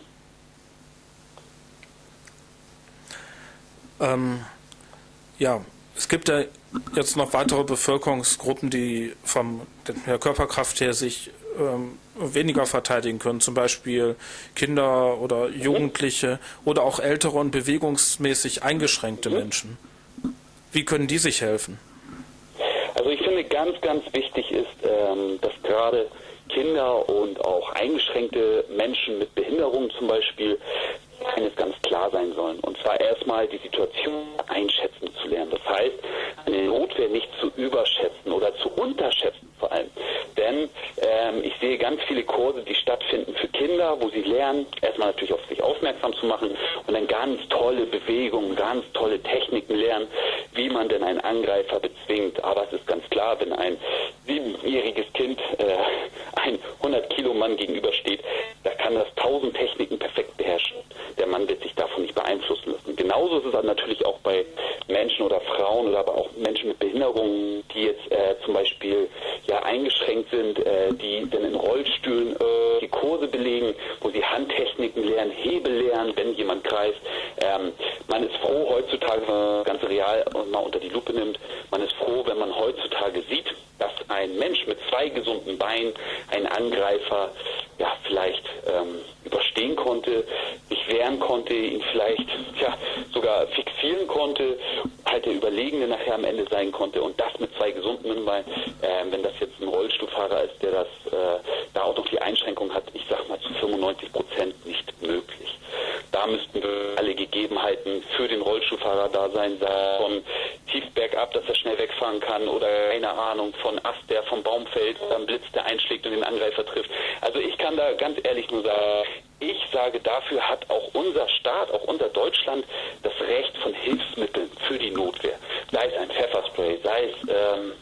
Ähm, ja, es gibt ja jetzt noch weitere Bevölkerungsgruppen, die von der Körperkraft her sich ähm, weniger verteidigen können, zum Beispiel Kinder oder Jugendliche oder auch ältere und bewegungsmäßig eingeschränkte mhm. Menschen. Wie können die sich helfen? Also ich finde ganz, ganz wichtig ist, ähm, dass gerade Kinder und auch eingeschränkte Menschen mit Behinderungen zum Beispiel eines ganz klar sein sollen. Und zwar erstmal die Situation einschätzen zu lernen. Das heißt, eine Notwehr nicht zu überschätzen oder zu unterschätzen vor allem. Denn ähm, ich sehe ganz viele Kurse, die stattfinden für Kinder, wo sie lernen, erstmal natürlich auf sich aufmerksam zu machen und dann ganz tolle Bewegungen, ganz tolle Techniken lernen, wie man denn einen Angreifer bezwingt. Aber es ist ganz klar, wenn ein siebenjähriges Kind äh, ein 100 Kilo Mann gegenübersteht, da kann das tausend Techniken perfekt beherrschen. Mann wird sich davon nicht beeinflussen lassen. Genauso ist es natürlich auch bei Menschen oder Frauen oder aber auch Menschen mit Behinderungen, die jetzt äh, zum Beispiel ja eingeschränkt sind, äh, die dann in Rollstühlen äh, die Kurse belegen, wo sie Handtechniken lernen, Hebel lernen, wenn jemand greift. Ähm, man ist froh heutzutage, wenn man das ganze Real mal unter die Lupe nimmt, man ist froh, wenn man heutzutage sieht, dass ein Mensch mit zwei gesunden Beinen einen Angreifer ja vielleicht ähm, überstehen konnte, sich wehren konnte, ihn vielleicht ja, sogar fixieren konnte, halt der Überlegene nachher am Ende sein konnte und das mit zwei gesunden Beinen. Äh, wenn das jetzt ein Rollstuhlfahrer ist, der das äh, da auch noch die Einschränkung hat, ich sag mal zu 95 Prozent nicht möglich. Da müssten alle Gegebenheiten für den Rollstuhlfahrer da sein, von tief bergab, dass er schnell wegfahren kann oder keine Ahnung von Ast, der vom Baum fällt, dann Blitz, der einschlägt und den Angreifer trifft. Also ich kann da ganz ehrlich nur sagen, ich sage, dafür hat auch unser Staat, auch unser Deutschland das Recht von Hilfsmitteln für die Notwehr. Sei es ein Pfefferspray, sei es ähm,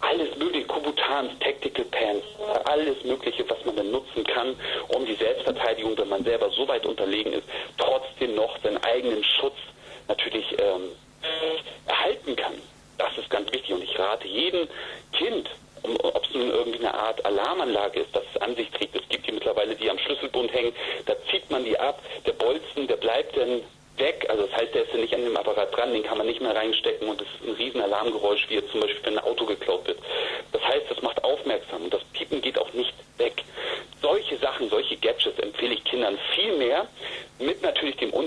alles mögliche, Kubutans, Tactical Pants, alles mögliche, was man dann nutzen kann, um die Selbstverteidigung, wenn man selber so weit unterlegen ist, trotzdem noch seinen eigenen Schutz natürlich ähm, erhalten kann. Das ist ganz wichtig und ich rate jedem Kind, ob es nun irgendwie eine Art Alarmanlage ist, das es an sich trägt. Es die mittlerweile, die am Schlüsselbund hängen, da zieht man die ab, der Bolzen, der bleibt dann weg. Also das heißt, der ist ja nicht an dem Apparat dran, den kann man nicht mehr reinstecken und es ist ein riesen Alarmgeräusch, wie jetzt zum Beispiel, wenn ein Auto geklaut wird. Das heißt, das macht aufmerksam und das Piepen geht auch nicht weg. Solche Sachen, solche Gadgets empfehle ich Kindern viel mehr,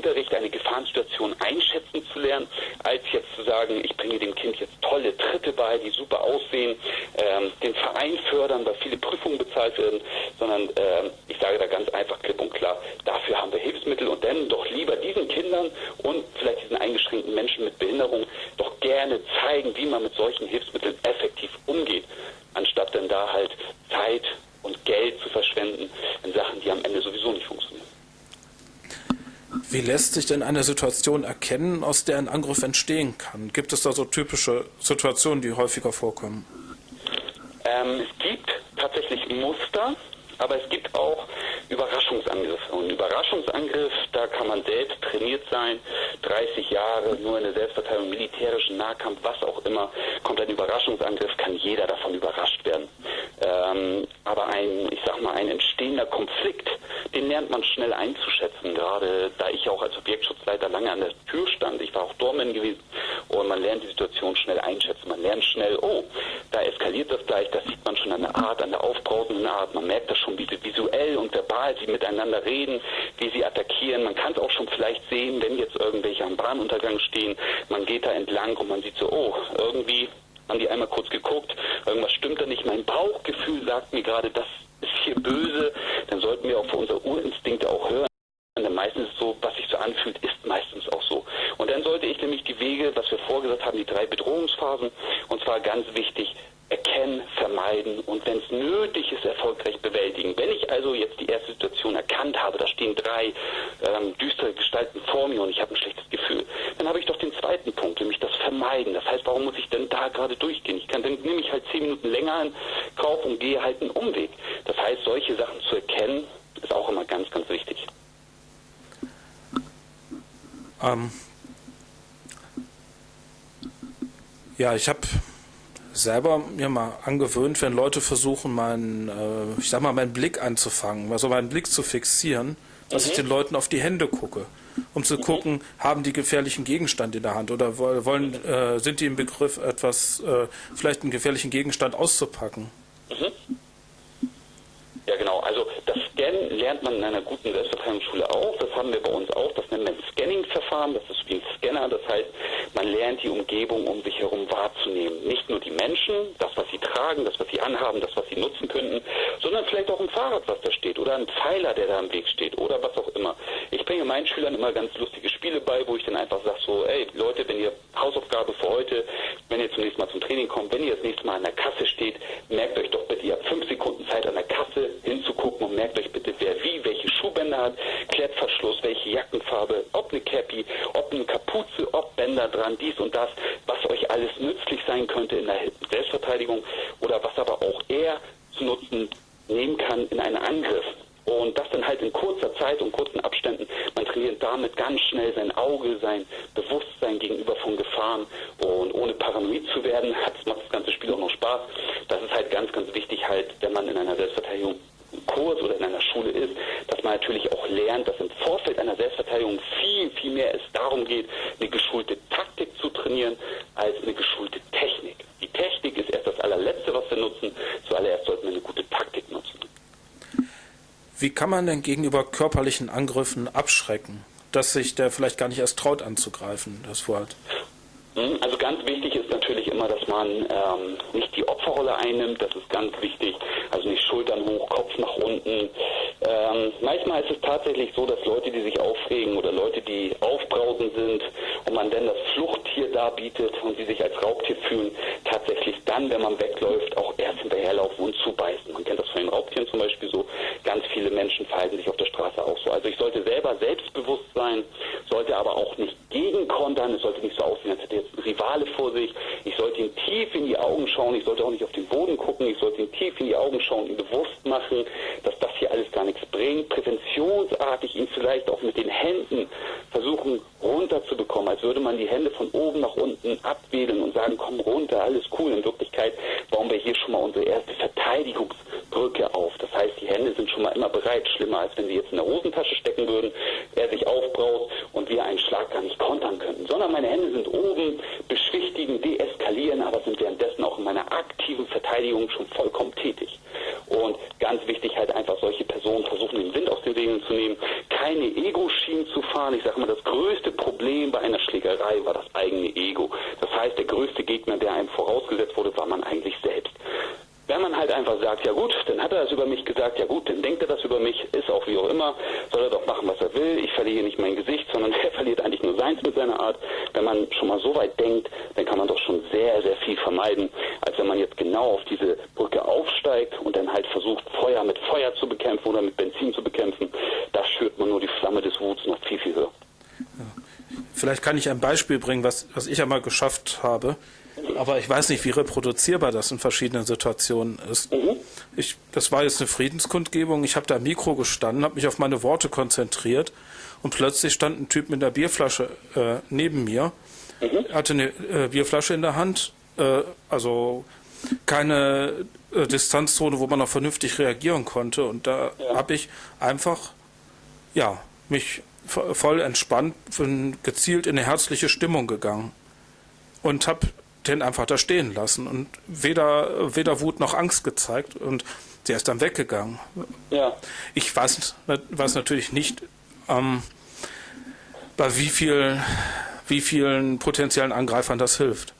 Unterricht eine Gefahrensituation einschätzen zu lernen, als jetzt zu sagen, ich bringe dem Kind jetzt tolle Tritte bei, die super aussehen, ähm, den Verein fördern, weil viele Prüfungen bezahlt werden, sondern ähm, ich sage da ganz einfach klipp und klar, dafür haben wir Hilfsmittel und dann doch lieber diesen Kindern und vielleicht diesen eingeschränkten Menschen mit Behinderung doch gerne zeigen, wie man mit solchen Hilfsmitteln effektiv umgeht, anstatt dann da halt Zeit und Geld zu verschwenden in Sachen, die am Ende sowieso nicht funktionieren. Wie lässt sich denn eine Situation erkennen, aus der ein Angriff entstehen kann? Gibt es da so typische Situationen, die häufiger vorkommen? Ähm, es gibt tatsächlich Muster, aber es gibt auch Überraschungsangriffe. Und Überraschungsangriff, da kann man selbst trainiert sein, 30 Jahre nur in der Selbstverteidigung, militärischen Nahkampf, was auch immer, kommt ein Überraschungsangriff, kann jeder davon überrascht werden. Ähm, aber ein, ich sag mal, ein entstehender Konflikt, den lernt man schnell einzuschätzen, gerade da ich auch als Objektschutzleiter lange an der Tür stand. Ich war auch Doorman gewesen und man lernt die Situation schnell einschätzen. Man lernt schnell, oh, da eskaliert das gleich, das sieht man schon an der Art, an der aufbrausenden Art. Man merkt das schon, wie sie visuell und verbal sie miteinander reden, wie sie attackieren. Man kann es auch schon vielleicht sehen, wenn jetzt irgendwelche am Bahnuntergang stehen. Man geht da entlang und man sieht so, oh, irgendwie haben die einmal kurz geguckt, irgendwas stimmt da nicht. Mein Bauchgefühl sagt mir gerade, das ist hier böse. Dann sollten wir auch für unsere Urinstinkte auch hören. Denn meistens ist so, was sich so anfühlt, ist meistens auch so. Ich nämlich die Wege, was wir vorgesagt haben, die drei Bedrohungsphasen, und zwar ganz wichtig, erkennen, vermeiden und wenn es nötig ist, erfolgreich bewältigen. Wenn ich also jetzt die erste Situation erkannt habe, da stehen drei ähm, düstere Gestalten vor mir und ich habe ein schlechtes Gefühl, dann habe ich doch den zweiten Punkt, nämlich das Vermeiden. Das heißt, warum muss ich denn da gerade durchgehen? Ich kann, dann nehme ich halt zehn Minuten länger in Kauf und gehe halt einen Umweg. Das heißt, solche Sachen zu erkennen, ist auch immer ganz, ganz wichtig. Ähm ja, ich habe selber mir mal angewöhnt, wenn Leute versuchen, meinen, äh, ich sag mal, meinen Blick anzufangen, also meinen Blick zu fixieren, dass mhm. ich den Leuten auf die Hände gucke, um zu mhm. gucken, haben die gefährlichen Gegenstand in der Hand oder wollen, äh, sind die im Begriff, etwas, äh, vielleicht einen gefährlichen Gegenstand auszupacken. Mhm. Ja, genau. Also das Scannen lernt man in einer guten Selbstverteidigungsschule auch. Das haben wir bei uns auch. Das nennt man Scanning-Verfahren. Das ist wie ein Scanner. Das heißt, man lernt die Umgebung um sich herum wahrzunehmen. Nicht nur die Menschen, das, was sie tragen, das, was sie anhaben, das, was sie nutzen könnten, sondern vielleicht auch ein Fahrrad, was da steht oder ein Pfeiler, der da im Weg steht oder was auch immer. Ich bringe meinen Schülern immer ganz lustige Spiele bei, wo ich dann einfach sage so, ey Leute, wenn ihr Hausaufgabe für heute, wenn ihr zunächst Mal zum Training kommt, wenn ihr das nächste Mal an der Kasse steht, merkt euch doch bitte, ihr habt fünf Sekunden Zeit an der Kasse und merkt euch bitte, wer wie, welche Schuhbänder hat, Klettverschluss, welche Jackenfarbe, ob eine Cappy, ob eine Kapuze, ob Bänder dran, dies und das, was euch alles nützlich sein könnte in der Selbstverteidigung oder was aber auch er zu nutzen nehmen kann in einen Angriff. Und das dann halt in kurzer Zeit und kurzen Abständen. Man trainiert damit ganz schnell sein Auge, sein Bewusstsein gegenüber von Gefahren. Und ohne paranoid zu werden, macht das ganze Spiel auch noch Spaß. Das ist halt ganz, ganz wichtig halt, wenn man in einer Selbstverteidigung Kurs oder in einer Schule ist, dass man natürlich auch lernt, dass im Vorfeld einer Selbstverteidigung viel, viel mehr es darum geht, eine geschulte Taktik zu trainieren, als eine geschulte Technik. Die Technik ist erst das allerletzte, was wir nutzen. Zuallererst sollten wir eine gute Taktik nutzen. Wie kann man denn gegenüber körperlichen Angriffen abschrecken, dass sich der vielleicht gar nicht erst traut anzugreifen, das Wort? Hm, also ganz wichtig ist natürlich immer, dass man ähm, nicht die Opferrolle einnimmt. Das ist ganz wichtig. Also nicht Schultern hoch, Kopf nach unten. Ähm, manchmal ist es tatsächlich so, dass Leute, die sich aufregen oder Leute, die aufbrausend sind und man dann das Fluchttier darbietet und sie sich als Raubtier fühlen, tatsächlich dann, wenn man wegläuft, auch erst hinterherlaufen und zubeißen. Man kennt das von den Raubtieren zum Beispiel so. Ganz viele Menschen verhalten sich auf der Straße auch so. Also ich sollte selber selbstbewusst sein, sollte aber auch nicht gegenkontern. Es sollte nicht so aussehen, als hätte jetzt ein Rivale vor sich. Ich sollte ihm tief in die Augen schauen. Ich sollte auch nicht auf den Boden gucken. Ich sollte ihm tief in die Augen schauen, ihm bewusst machen, dass das hier alles gar nichts bringt. Präventionsartig ihn vielleicht auch mit den Händen versuchen runterzubekommen, als würde man die Hände von oben nach unten abwedeln und sagen, komm runter, alles cool. In Wirklichkeit bauen wir hier schon mal unsere erste Verteidigungsbrücke auf. Das heißt, die Hände sind schon mal immer bereit. Schlimmer, als wenn sie jetzt in der Hosentasche stecken würden, er sich aufbraut und wir einen Schlag gar nicht kontern könnten. Sondern meine Hände sind oben, beschwichtigen, deeskalieren, aber sind währenddessen auch in meiner aktiven Verteidigung schon vollkommen tätig. Und ganz wichtig halt einfach solche Personen versuchen, den Wind aus den Segeln zu nehmen, keine Ego-Schienen zu fahren. Ich sage mal, das größte Problem bei einer Schlägerei war das eigene Ego. Das heißt, der größte Gegner, der einem vorausgesetzt wurde, war man eigentlich selbst. Wenn man halt einfach sagt, ja gut, dann hat er das über mich gesagt, ja gut, dann denkt er das über mich, ist auch wie auch immer, soll er doch machen, was er will, ich verliere nicht mein Gesicht, sondern er verliert eigentlich nur seins mit seiner Art. Wenn man schon mal so weit denkt, dann kann man doch schon sehr, sehr viel vermeiden, als wenn man jetzt genau auf diese Brücke aufsteigt und dann halt versucht, Feuer mit Feuer zu bekämpfen oder mit Benzin zu bekämpfen. Da schürt man nur die Flamme des Wuts noch viel, viel höher. Vielleicht kann ich ein Beispiel bringen, was, was ich einmal geschafft habe. Aber ich weiß nicht, wie reproduzierbar das in verschiedenen Situationen ist. Mhm. Ich, das war jetzt eine Friedenskundgebung. Ich habe da am Mikro gestanden, habe mich auf meine Worte konzentriert und plötzlich stand ein Typ mit einer Bierflasche äh, neben mir. Mhm. Hatte eine äh, Bierflasche in der Hand, äh, also keine äh, Distanzzone, wo man noch vernünftig reagieren konnte. Und da ja. habe ich einfach ja, mich voll entspannt, gezielt in eine herzliche Stimmung gegangen und habe den einfach da stehen lassen und weder, weder Wut noch Angst gezeigt und der ist dann weggegangen. Ja. Ich weiß, weiß natürlich nicht, ähm, bei wie, viel, wie vielen potenziellen Angreifern das hilft.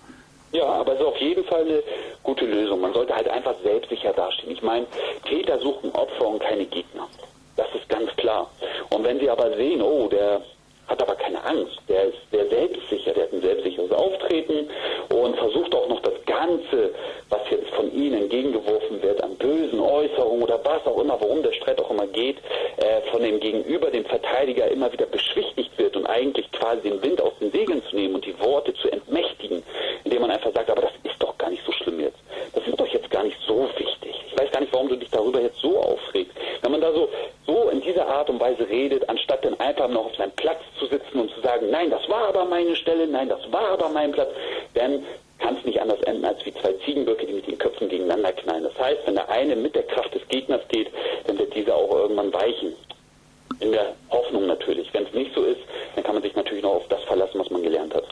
Ja, aber es ist auf jeden Fall eine gute Lösung. Man sollte halt einfach selbstsicher dastehen. Ich meine, Täter suchen Opfer und keine Gegner. Das ist ganz klar. Und wenn sie aber sehen, oh, der hat aber keine Angst, der ist sehr selbstsicher, der hat ein selbstsicheres Auftreten und versucht auch noch das Ganze, was jetzt von ihnen entgegengeworfen wird, an bösen Äußerungen oder was auch immer, worum der Streit auch immer geht, äh, von dem Gegenüber, dem Verteidiger, immer wieder beschwichtigt wird und eigentlich quasi den Wind aus den Segeln zu nehmen und die Worte zu entmächtigen, indem man einfach sagt, aber das ist doch gar nicht so schlimm jetzt. Das ist doch jetzt gar nicht so wichtig. Weiß gar nicht, warum du dich darüber jetzt so aufregst. Wenn man da so, so in dieser Art und Weise redet, anstatt dann einfach noch auf seinem Platz zu sitzen und zu sagen, nein, das war aber meine Stelle, nein, das war aber mein Platz, dann kann es nicht anders enden als wie zwei Ziegenböcke, die mit den Köpfen gegeneinander knallen. Das heißt, wenn der eine mit der Kraft des Gegners geht, dann wird dieser auch irgendwann weichen. In der Hoffnung natürlich. Wenn es nicht so ist, dann kann man sich natürlich noch auf das verlassen, was man gelernt hat.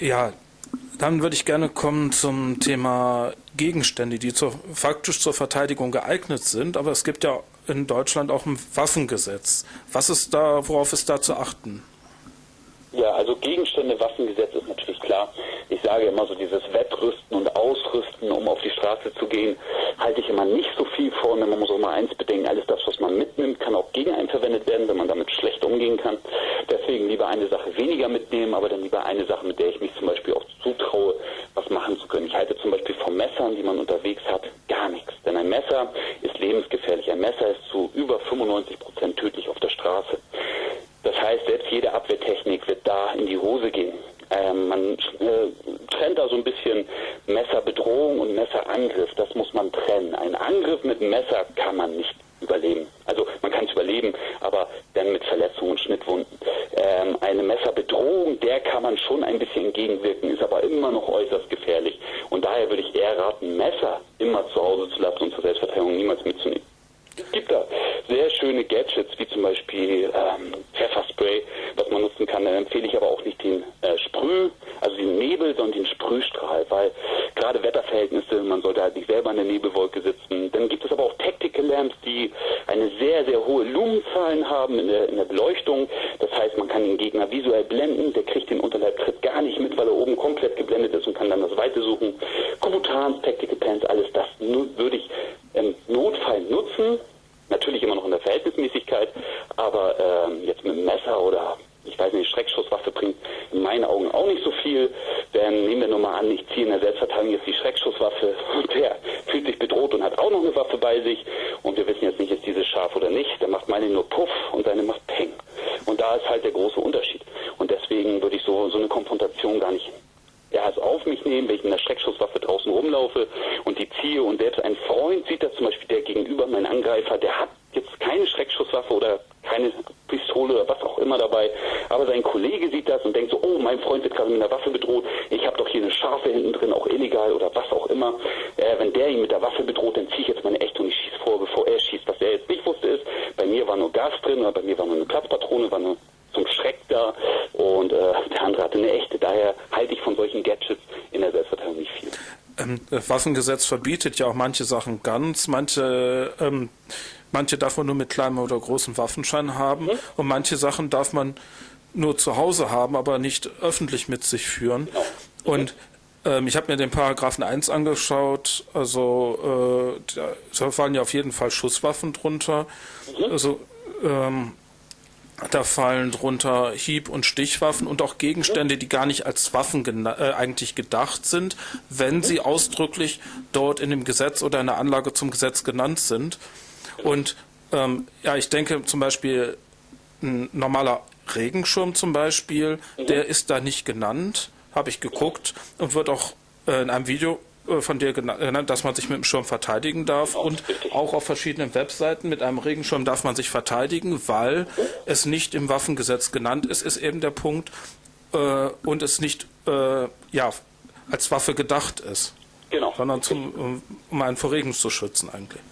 Ja, dann würde ich gerne kommen zum Thema Gegenstände, die zur, faktisch zur Verteidigung geeignet sind. Aber es gibt ja in Deutschland auch ein Waffengesetz. Was ist da, worauf ist da zu achten? Gegenstände, Waffengesetz ist natürlich klar. Ich sage immer so dieses Wettrüsten und Ausrüsten, um auf die Straße zu gehen, halte ich immer nicht so viel vor. Und man muss auch mal eins bedenken, alles das, was man mitnimmt, kann auch gegen einen verwendet werden, wenn man damit schlecht umgehen kann. Deswegen lieber eine Sache weniger mitnehmen, aber dann lieber eine Sache, mit der ich mich zum Beispiel auch zutraue, was machen zu können. Ich halte zum Beispiel von Messern, die man unterwegs hat, gar nichts. Denn ein Messer ist lebensgefährlich. Ein Messer ist zu über 95 Prozent tödlich auf der Straße. Das heißt, selbst jede Abwehrtechnik wird da in die Hose gehen. Ähm, man äh, trennt da so ein bisschen Messerbedrohung und Messerangriff. Das muss man trennen. Ein Angriff mit Messer kann man nicht überleben. Also man kann es überleben, aber dann mit Verletzungen und Schnittwunden. Ähm, eine Messerbedrohung, der kann man schon ein bisschen entgegenwirken, ist aber immer noch äußerst gefährlich. Und daher würde ich eher raten, Messer immer zu Hause zu lassen und zur Selbstverteidigung niemals mitzunehmen. Es gibt da sehr schöne Gadgets, wie zum Beispiel ähm, Pfefferspray, was man nutzen kann. Da empfehle ich aber auch nicht den äh, Sprüh, also den Nebel, sondern den Sprühstrahl, weil gerade Wetterverhältnisse, man sollte halt nicht selber in der Nebelwolke sitzen. Dann gibt es aber auch Tactical Lamps, die eine sehr, sehr hohe Lumenzahlen haben in der, in der Beleuchtung. Das heißt, man kann den Gegner visuell blenden, der kriegt den Unterleibtritt gar nicht mit, weil er oben komplett geblendet ist und kann dann das Weite suchen. Kubutans, Tactical Pants, alles das würde ich im Notfall nutzen, natürlich immer noch in der Verhältnismäßigkeit, aber ähm, jetzt mit einem Messer oder ich weiß nicht, Schreckschusswaffe bringt in meinen Augen auch nicht so viel. Denn nehmen wir nur mal an, ich ziehe in der Selbstverteidigung jetzt die Schreckschusswaffe und der fühlt sich bedroht und hat auch noch eine Waffe bei sich und wir wissen jetzt nicht, ist dieses scharf oder nicht. Der macht meine nur Puff und seine macht Peng. Und da ist halt der große Unterschied. Und deswegen würde ich so, so eine Konfrontation gar nicht ja, es auf mich nehmen, wenn ich mit einer Schreckschusswaffe draußen rumlaufe und die ziehe und selbst ein Freund sieht das zum Beispiel, der gegenüber mein Angreifer, der hat jetzt keine Schreckschusswaffe oder keine Pistole oder was auch immer dabei, aber sein Kollege sieht das und denkt so, oh, mein Freund wird gerade mit einer Waffe bedroht, ich habe doch hier eine Schafe hinten drin, auch illegal oder was auch immer. Äh, wenn der ihn mit der Waffe bedroht, dann ziehe ich jetzt meine Echt und ich schieße vor, bevor er schießt. Was er jetzt nicht wusste ist, bei mir war nur Gas drin oder bei mir war nur eine Platzpatrone, war nur zum Schreck da und äh, der andere hatte eine echte. Daher halte ich von solchen Gadgets in der Selbstverteidigung nicht viel. Ähm, das Waffengesetz verbietet ja auch manche Sachen ganz, manche ähm, manche darf man nur mit kleinem oder großem Waffenschein haben mhm. und manche Sachen darf man nur zu Hause haben, aber nicht öffentlich mit sich führen. Genau. Und ähm, ich habe mir den Paragraphen 1 angeschaut, also äh, da, da fallen ja auf jeden Fall Schusswaffen drunter. Mhm. Also ähm, da fallen drunter Hieb- und Stichwaffen und auch Gegenstände, die gar nicht als Waffen äh, eigentlich gedacht sind, wenn sie ausdrücklich dort in dem Gesetz oder in der Anlage zum Gesetz genannt sind. Und ähm, ja, ich denke zum Beispiel ein normaler Regenschirm zum Beispiel, der ist da nicht genannt, habe ich geguckt und wird auch äh, in einem Video von dir genannt, dass man sich mit dem Schirm verteidigen darf und auch auf verschiedenen Webseiten mit einem Regenschirm darf man sich verteidigen, weil es nicht im Waffengesetz genannt ist, ist eben der Punkt äh, und es nicht äh, ja, als Waffe gedacht ist, genau. sondern zum, um, einen vor Regen zu schützen eigentlich.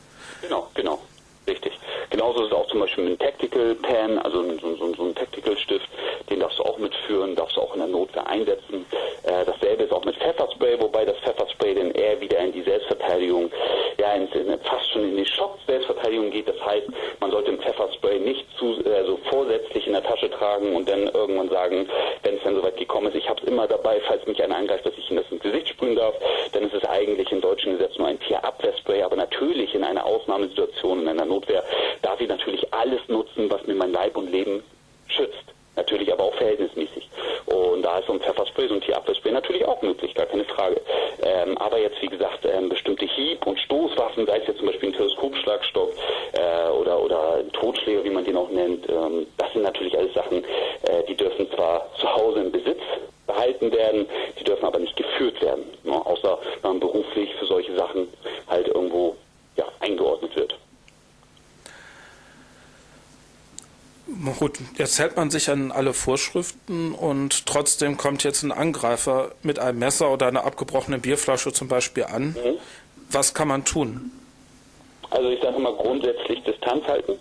Genau, genau. Richtig. Genauso ist es auch zum Beispiel mit einem Tactical Pen, also so, so, so ein Tactical Stift, den darfst du auch mitführen, darfst du auch in der Notwehr einsetzen. Äh, dasselbe ist auch mit Pfefferspray, wobei das Pfefferspray dann eher wieder in die Selbstverteidigung, ja, in, in, fast schon in die Schock-Selbstverteidigung geht. Das heißt, man sollte ein Pfefferspray nicht zu, also vorsätzlich in der Tasche tragen und dann irgendwann sagen, wenn es dann soweit gekommen ist, ich habe es immer dabei, falls mich einer angreift, dass ich ihm das ins Gesicht sprühen darf, dann ist es eigentlich im deutschen Gesetz nur ein Tierabwehrspray, aber natürlich in einer Ausnahmesituation, in einer Notwehr, darf ich natürlich alles nutzen, was mir mein Leib und Leben schützt. Natürlich aber auch verhältnismäßig. Und da ist so ein Pfefferspray, so ein Tierabwehrspray natürlich auch möglich, gar keine Frage. Ähm, aber jetzt, wie gesagt, ähm, bestimmte Hieb- und Stoßwaffen, sei es jetzt zum Beispiel ein Teleskopschlagstock äh, oder, oder ein Totschläger, wie man den auch nennt, ähm, das sind natürlich alles Sachen, äh, die dürfen zwar zu Hause im Besitz behalten werden, die dürfen aber nicht geführt werden, ne, außer wenn man beruflich für solche Sachen halt irgendwo ja, eingeordnet wird. Gut, jetzt hält man sich an alle Vorschriften und trotzdem kommt jetzt ein Angreifer mit einem Messer oder einer abgebrochenen Bierflasche zum Beispiel an. Mhm. Was kann man tun? Also ich sage immer grundsätzlich Distanz halten.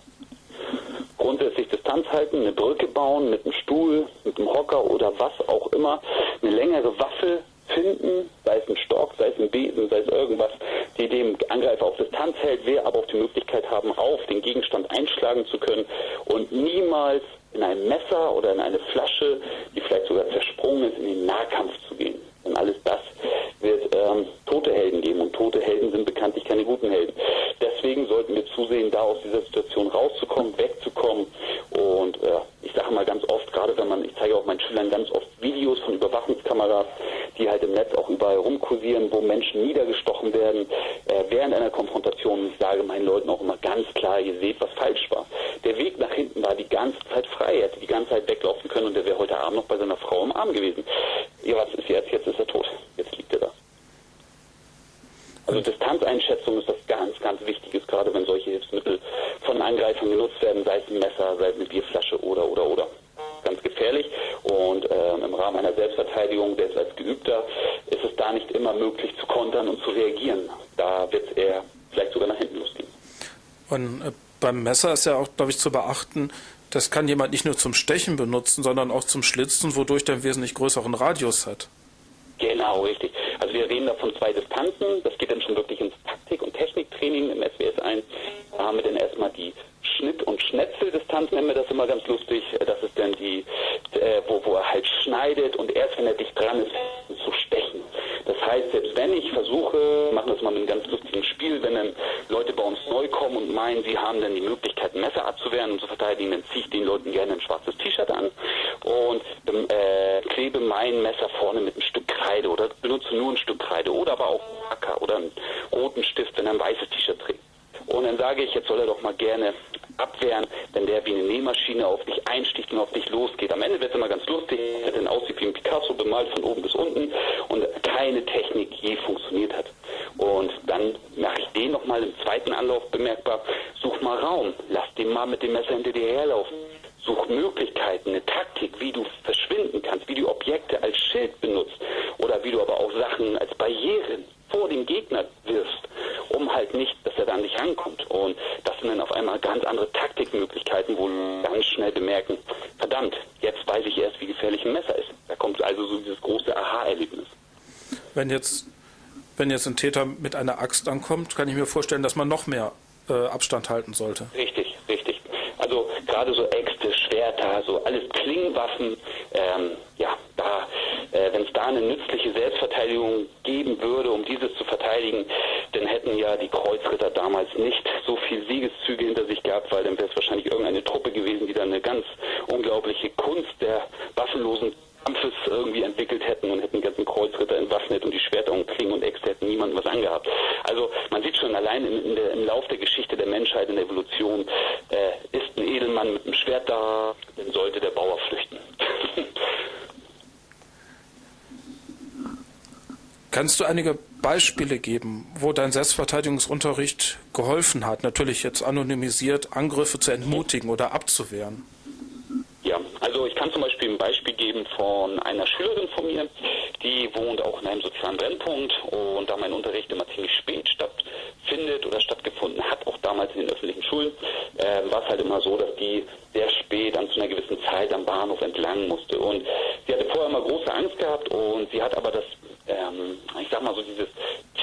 Grundsätzlich Distanz halten, eine Brücke bauen mit einem Stuhl, mit einem Hocker oder was auch immer. Eine längere Waffe finden, sei es ein Stock, sei es ein Besen, sei es irgendwas, die dem Angreifer auf Distanz hält, wir aber auch die Möglichkeit haben, auf den Gegenstand einschlagen zu können und niemals in ein Messer oder in eine Flasche, die vielleicht sogar zersprungen ist, in den Nahkampf zu gehen. Denn alles das wird ähm, tote Helden geben und tote Helden sind bekanntlich keine guten Helden. Deswegen sollten wir zusehen, da aus dieser Situation rauszukommen, wegzukommen und äh, ich sage mal ganz oft, gerade wenn man, ich zeige auch meinen Schülern ganz oft Videos von Überwachungskameras, die halt im Netz auch überall rumkursieren, wo Menschen niedergestochen werden äh, während einer Konfrontation. Ich sage meinen Leuten auch immer ganz klar, ihr seht, was falsch war. Der Weg nach hinten war die ganze Zeit frei. Er hätte die ganze Zeit weglaufen können und der wäre heute Abend noch bei seiner Frau im Arm gewesen. Ja, was ist jetzt? Jetzt ist er tot. Jetzt liegt er da. Also Distanzeinschätzung ist das ganz, ganz Wichtiges, gerade wenn solche Hilfsmittel von Angreifern genutzt werden, sei es ein Messer, sei es eine Bierflasche oder, oder, oder. Ganz gefährlich und äh, im Rahmen einer Selbstverteidigung, selbst als Geübter, ist es da nicht immer möglich zu kontern und zu reagieren. Da wird es eher vielleicht sogar nach hinten losgehen. Und äh, beim Messer ist ja auch, glaube ich, zu beachten, das kann jemand nicht nur zum Stechen benutzen, sondern auch zum Schlitzen, wodurch der einen wesentlich größeren Radius hat. Genau, richtig. Also wir reden da von zwei Distanzen. Das geht dann schon wirklich ins Taktik- und Techniktraining im SWS 1. Da haben wir dann erstmal die Schnitt- und Schnetzeldistanz, nennen wir das immer ganz lustig. Das ist dann die, äh, wo, wo er halt schneidet und erst wenn er dicht dran ist, zu stechen. Das heißt, selbst wenn ich versuche, machen das mal mit einem ganz lustigen Spiel, wenn dann Leute bei uns neu kommen und meinen, sie haben dann die Möglichkeit, Messer abzuwehren und zu verteidigen, dann ziehe ich den Leuten gerne ein schwarzes T-Shirt an und äh, klebe mein Messer vorne mit einem Stück Kreide oder benutze nur ein Stück Kreide oder aber auch einen Acker oder einen roten Stift, wenn er ein weißes T-Shirt trägt. Und dann sage ich, jetzt soll er doch mal gerne abwehren, wenn der wie eine Nähmaschine auf dich einsticht und auf dich losgeht. Am Ende wird es immer ganz lustig, wenn er dann aussieht wie ein Picasso bemalt von oben bis unten und keine Technik je funktioniert hat. Und dann mache ich den nochmal im zweiten Anlauf bemerkbar, such mal Raum, lass den mal mit dem Messer hinter dir herlaufen. Such Möglichkeiten, eine Taktik, wie du verschwinden kannst, wie du Objekte als Schild benutzt oder wie du aber auch Sachen als Barrieren vor den Gegner wirfst, um halt nicht, dass er da an dich rankommt. Und das sind dann auf einmal ganz andere Taktikmöglichkeiten, wo wir ganz schnell bemerken, verdammt, jetzt weiß ich erst, wie gefährlich ein Messer ist. Da kommt also so dieses große Aha-Erlebnis. Wenn jetzt, wenn jetzt ein Täter mit einer Axt ankommt, kann ich mir vorstellen, dass man noch mehr äh, Abstand halten sollte. Richtig, richtig. Also gerade so Äxte, Schwerter, so alles Klingenwaffen, ähm, ja, da, äh, wenn es da eine nützliche Selbstverteidigung geben würde, um dieses zu verteidigen, dann hätten ja die Kreuzritter damals nicht so viel Siegeszüge hinter sich gehabt, weil dann wäre es wahrscheinlich irgendeine Truppe gewesen, die dann eine ganz unglaubliche Kunst der waffenlosen Kampfes irgendwie entwickelt hätten und hätten die ganzen Kreuzritter entwaffnet und die Schwerter und Klingen und Äxte hätten niemandem was angehabt. Also man sieht schon allein in, der, im Lauf der Geschichte der Menschheit, in der Evolution, äh, ist ein Edelmann mit einem Schwert da, dann sollte der Bauer flüchten. Kannst du einige Beispiele geben, wo dein Selbstverteidigungsunterricht geholfen hat, natürlich jetzt anonymisiert, Angriffe zu entmutigen oder abzuwehren? Ja, also ich kann zum Beispiel Beispiel geben von einer Schülerin von mir, die wohnt auch in einem sozialen Brennpunkt und da mein Unterricht immer ziemlich spät stattfindet oder stattgefunden hat, auch damals in den öffentlichen Schulen, äh, war es halt immer so, dass die sehr spät dann zu einer gewissen Zeit am Bahnhof entlang musste. Und sie hatte vorher immer große Angst gehabt und sie hat aber das, ähm, ich sag mal so, dieses,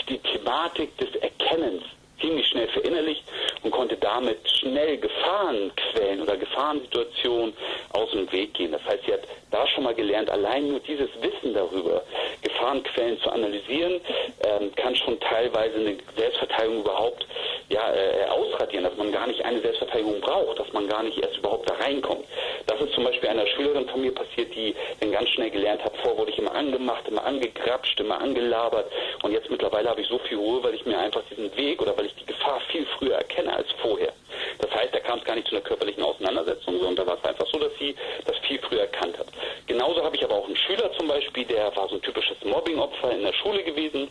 die Thematik des Erkennens ziemlich schnell verinnerlicht und konnte damit schnell Gefahrenquellen oder Gefahrensituationen aus dem Weg gehen. Das heißt, sie hat da schon mal gelernt, allein nur dieses Wissen darüber, Gefahrenquellen zu analysieren, ähm, kann schon teilweise eine Selbstverteidigung überhaupt ja, äh, ausradieren, dass man gar nicht eine Selbstverteidigung braucht, dass man gar nicht erst überhaupt da reinkommt. Das ist zum Beispiel einer Schülerin von mir passiert, die dann ganz schnell gelernt hat, vor wurde ich immer angemacht, immer angegrapscht, immer angelabert und jetzt mittlerweile habe ich so viel Ruhe, weil ich mir einfach diesen Weg oder weil ich die Gefahr viel früher erkenne als vorher. Das heißt, da kam es gar nicht zu einer körperlichen Auseinandersetzung, sondern da war es einfach so, dass sie das viel früher erkannt hat. Genauso habe ich aber auch einen Schüler zum Beispiel, der war so ein typisches Mobbingopfer in der Schule gewesen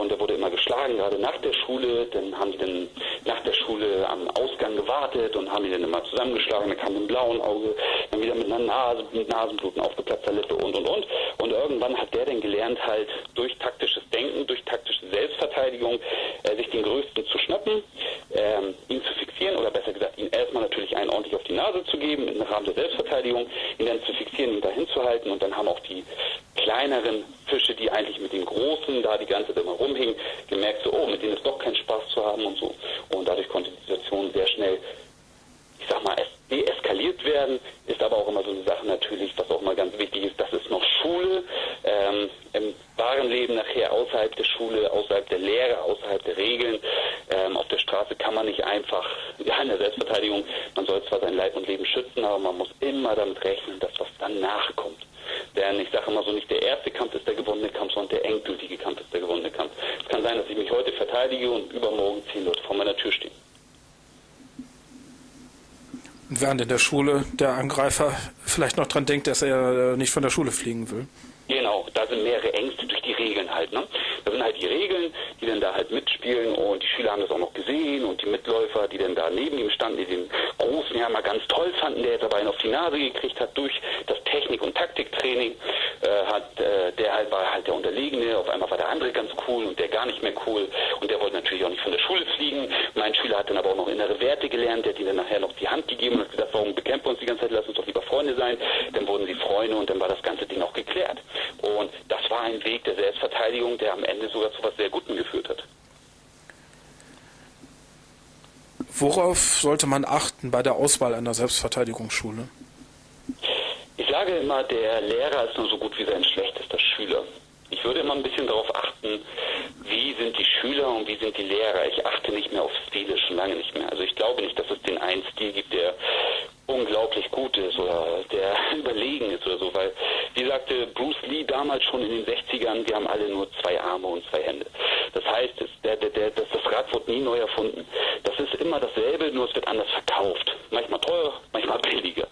und der wurde immer geschlagen, gerade nach der Schule. Dann haben die dann nach der Schule am Ausgang gewartet und haben ihn dann immer zusammengeschlagen. Dann kam ein blauen Auge, dann wieder mit einer Nase, mit Nasenbluten, aufgeplatzter Lippe und und und. Und irgendwann hat der dann gelernt, halt durch taktisches Denken, durch taktische Selbstverteidigung, äh, sich den Größten zu schnappen, ähm, ihn zu fixieren oder besser gesagt, ihn erstmal natürlich einen ordentlich auf die Nase zu geben im Rahmen der Selbstverteidigung, ihn dann zu fixieren, ihn dahin zu halten und dann haben auch die kleineren Fische, die eigentlich mit den großen da die ganze Zeit immer rumhingen, gemerkt so, oh, mit denen ist doch kein Spaß zu haben und so. Und dadurch konnte die Situation sehr schnell, ich sag mal, deeskaliert werden, ist aber auch immer so eine Sache natürlich, was auch mal ganz wichtig ist, das ist noch Schule, ähm, im wahren Leben nachher außerhalb der Schule, außerhalb der Lehre, außerhalb der Regeln, ähm, auf der Straße kann man nicht einfach, ja, in der Selbstverteidigung, man soll zwar sein Leib und Leben schützen, aber man muss immer damit rechnen, dass was danach kommt. Denn ich sage immer so, nicht der erste Kampf ist der gewonnene Kampf, sondern der endgültige Kampf ist der gewonnene Kampf. Es kann sein, dass ich mich heute verteidige und übermorgen zehn Leute vor meiner Tür stehen. Während in der Schule der Angreifer vielleicht noch dran denkt, dass er nicht von der Schule fliegen will. Genau, da sind mehrere Ängste durch die Regeln halt. Ne? Da sind halt die Regeln, die dann da halt mitspielen und die Schüler haben das auch noch gesehen und die Mitläufer, die dann da neben ihm standen, die den Großen ja mal ganz toll fanden, der jetzt aber einen auf die Nase gekriegt hat durch das Technik- und Taktiktraining, äh, hat, äh, der halt war halt der Unterlegene, auf einmal war der andere ganz cool und der gar nicht mehr cool und der wollte natürlich auch nicht von der Schule fliegen. Mein Schüler hat dann aber auch noch innere Werte gelernt, der hat ihm dann nachher noch die Hand gegeben und hat gesagt, warum bekämpfen wir uns die ganze Zeit, lass uns doch lieber Freunde sein. Dann wurden sie Freunde und dann war das ganze Ding auch geklärt. Und das war ein Weg der Selbstverteidigung, der am Ende sogar zu was sehr Gutem geführt hat. Worauf sollte man achten bei der Auswahl einer Selbstverteidigungsschule? Ich sage immer, der Lehrer ist nur so gut wie sein schlechtester Schüler. Ich würde immer ein bisschen darauf achten, wie sind die Schüler und wie sind die Lehrer. Ich achte nicht mehr auf Stile, schon lange nicht mehr. Also ich glaube nicht, dass es den einen Stil gibt, der unglaublich gut ist oder der überlegen ist oder so, weil, wie sagte Bruce Lee damals schon in den 60ern, wir haben alle nur zwei Arme und zwei Hände. Das heißt, der, der, der, das, das Rad wird nie neu erfunden. Das ist immer dasselbe, nur es wird anders verkauft. Manchmal teurer, manchmal billiger.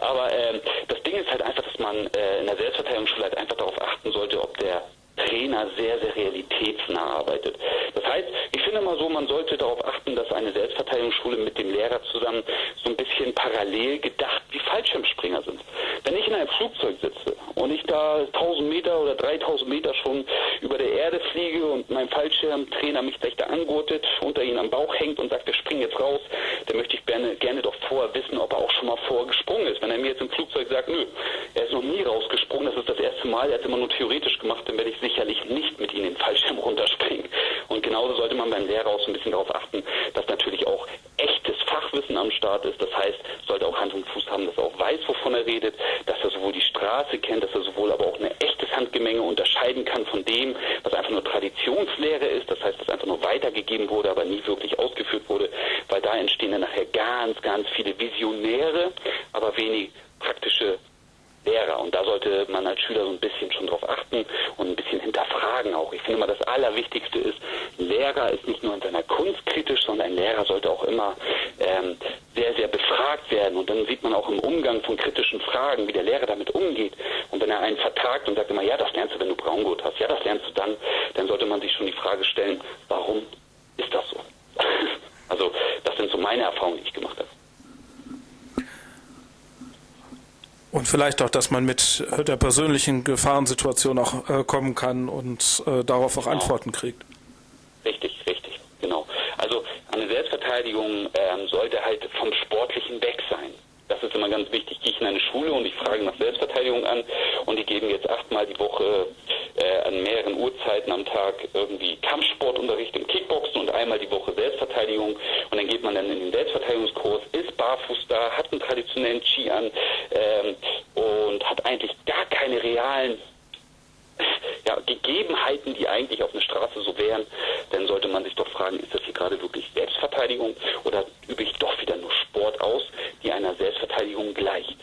Aber ähm, das Ding ist halt einfach, dass man äh, in der Selbstverteidigungsschule halt einfach darauf achten sollte, ob der Trainer sehr, sehr realitätsnah arbeitet. Das heißt, ich finde mal so, man sollte darauf achten, dass eine Selbstverteidigungsschule mit dem Lehrer zusammen so ein bisschen parallel gedacht Fallschirmspringer sind. Wenn ich in einem Flugzeug sitze und ich da 1000 Meter oder 3000 Meter schon über der Erde fliege und mein Fallschirmtrainer mich gleich da angurtet, unter ihn am Bauch hängt und sagt, wir springen jetzt raus, dann möchte ich gerne, gerne doch vorher wissen, ob er auch schon mal vorgesprungen ist. Wenn er mir jetzt im Flugzeug sagt, nö, er ist noch nie rausgesprungen, das ist das erste Mal, er hat es immer nur theoretisch gemacht, dann werde ich sicherlich nicht mit ihnen den Fallschirm runterspringen. Und genauso sollte man beim Lehrer auch so ein bisschen darauf achten, dass natürlich auch Fachwissen am Start ist. Das heißt, sollte auch Hand und Fuß haben, dass er auch weiß, wovon er redet, dass er sowohl die Straße kennt, dass er sowohl aber auch ein echtes Handgemenge unterscheiden kann von dem, was einfach nur Traditionslehre ist. Das heißt, was einfach nur weitergegeben wurde, aber nie wirklich ausgeführt wurde, weil da entstehen dann nachher ganz, ganz viele Visionäre, aber wenig praktische Lehrer. Und da sollte man als Schüler so ein bisschen schon drauf achten und ein bisschen hinterfragen auch. Ich finde mal, das Allerwichtigste ist, ein Lehrer ist nicht nur in seiner Kunst kritisch, sondern ein Lehrer sollte auch immer ähm, sehr, sehr befragt werden. Und dann sieht man auch im Umgang von kritischen Fragen, wie der Lehrer damit umgeht. Und wenn er einen vertagt und sagt immer, ja, das lernst du, wenn du Braungurt hast, ja, das lernst du dann, dann sollte man sich schon die Frage stellen, warum ist das so? also das sind so meine Erfahrungen, die ich gemacht habe. Und vielleicht auch, dass man mit der persönlichen Gefahrensituation auch äh, kommen kann und äh, darauf auch genau. Antworten kriegt. Richtig, richtig, genau. Also eine Selbstverteidigung ähm, sollte halt vom Sportlichen weg sein. Das ist immer ganz wichtig. Gehe ich in eine Schule und ich frage nach Selbstverteidigung an und die geben jetzt achtmal die Woche äh, an mehreren Uhrzeiten am Tag irgendwie Kampfsportunterricht im Kickboxen und einmal die Woche Selbstverteidigung und dann geht man dann in den Selbstverteidigungskurs, ist barfuß da, hat einen traditionellen Ski an ähm, und hat eigentlich gar keine realen ja, Gegebenheiten, die eigentlich auf einer Straße so wären, dann sollte man sich doch fragen, ist das hier gerade wirklich Selbstverteidigung oder übe ich doch wieder nur Sport aus, die einer Selbstverteidigung gleicht?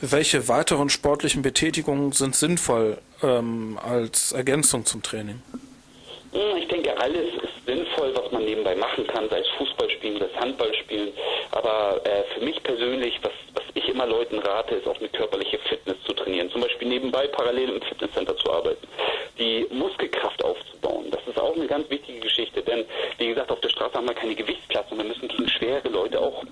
Welche weiteren sportlichen Betätigungen sind sinnvoll ähm, als Ergänzung zum Training? Hm, ich denke, alles ist sinnvoll, was man nebenbei machen kann, sei es Fußball spielen, sei es Handball spielen. Aber äh, für mich persönlich, was, was ich immer Leuten rate, ist auch eine körperliche Fitness zu trainieren. Zum Beispiel nebenbei parallel im Fitnesscenter zu arbeiten. Die Muskelkraft aufzubauen. Das ist auch eine ganz wichtige Geschichte. Denn, wie gesagt, auf der Straße haben wir keine Gewichtsklasse und wir müssen gegen schwere Leute auch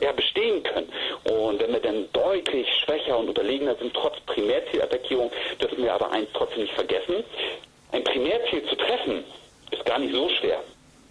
ja, bestehen können. Und wenn wir dann deutlich schwächer und unterlegener sind, trotz Primärzielattackierung, dürfen wir aber eins trotzdem nicht vergessen. Ein Primärziel zu treffen, ist gar nicht so schwer.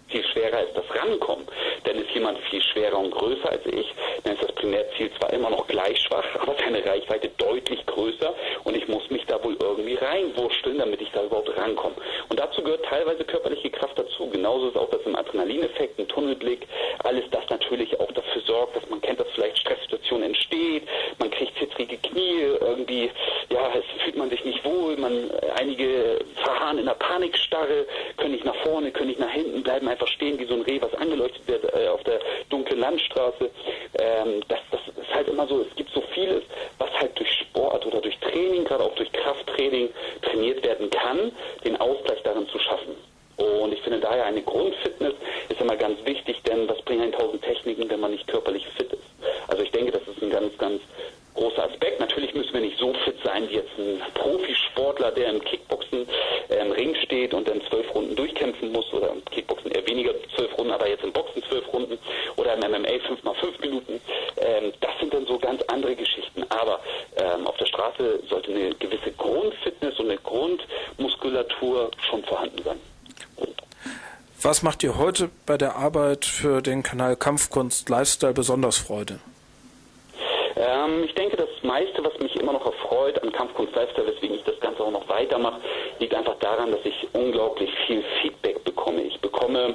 Viel schwerer ist das Rankommen. Denn ist jemand viel schwerer und größer als ich, dann ist das Primärziel zwar immer noch gleich schwach, aber seine Reichweite deutlich größer und ich muss mich da wohl irgendwie reinwurschteln, damit ich da überhaupt rankomme. Und dazu gehört teilweise körperliche Kraft dazu. Genauso ist auch das im Adrenalineffekt, ein Tunnelblick, alles das natürlich auch dafür sorgt, dass man kennt, dass vielleicht Stresssituation entsteht, man kriegt zittrige Knie, irgendwie, ja, es fühlt man sich nicht wohl, man, einige verharren in der Panikstarre, können nicht nach vorne, können nicht nach hinten, bleiben einfach stehen wie so ein Reh, was angeleuchtet wird äh, auf der dunklen Landstraße. Ähm, das, das ist halt immer so, es gibt so vieles, was halt durch Sport oder durch Training, gerade auch durch Krafttraining trainiert werden kann, den Ausgleich darin zu schaffen. Und ich finde daher eine Grundfitness ist immer ganz wichtig, denn was bringen 1000 Techniken, wenn man nicht körperlich fit ist? Also ich denke, das ist ein ganz, ganz großer Aspekt. Natürlich müssen wir nicht so fit sein wie jetzt ein Profisportler, der im Kickboxen äh, im Ring steht und dann zwölf Runden durchkämpfen muss oder im Kickboxen eher weniger zwölf Runden, aber jetzt im Boxen zwölf Runden oder im MMA fünf mal fünf Minuten. Ähm, das sind dann so ganz andere Geschichten. Aber ähm, auf der Straße sollte eine gewisse Grundfitness und eine Grundmuskulatur schon vorhanden sein. Was macht dir heute bei der Arbeit für den Kanal Kampfkunst Lifestyle besonders Freude? Ähm, ich denke, das meiste, was mich immer noch erfreut an Kampfkunst Lifestyle, weswegen ich das Ganze auch noch weitermache, liegt einfach daran, dass ich unglaublich viel Feedback bekomme. Ich bekomme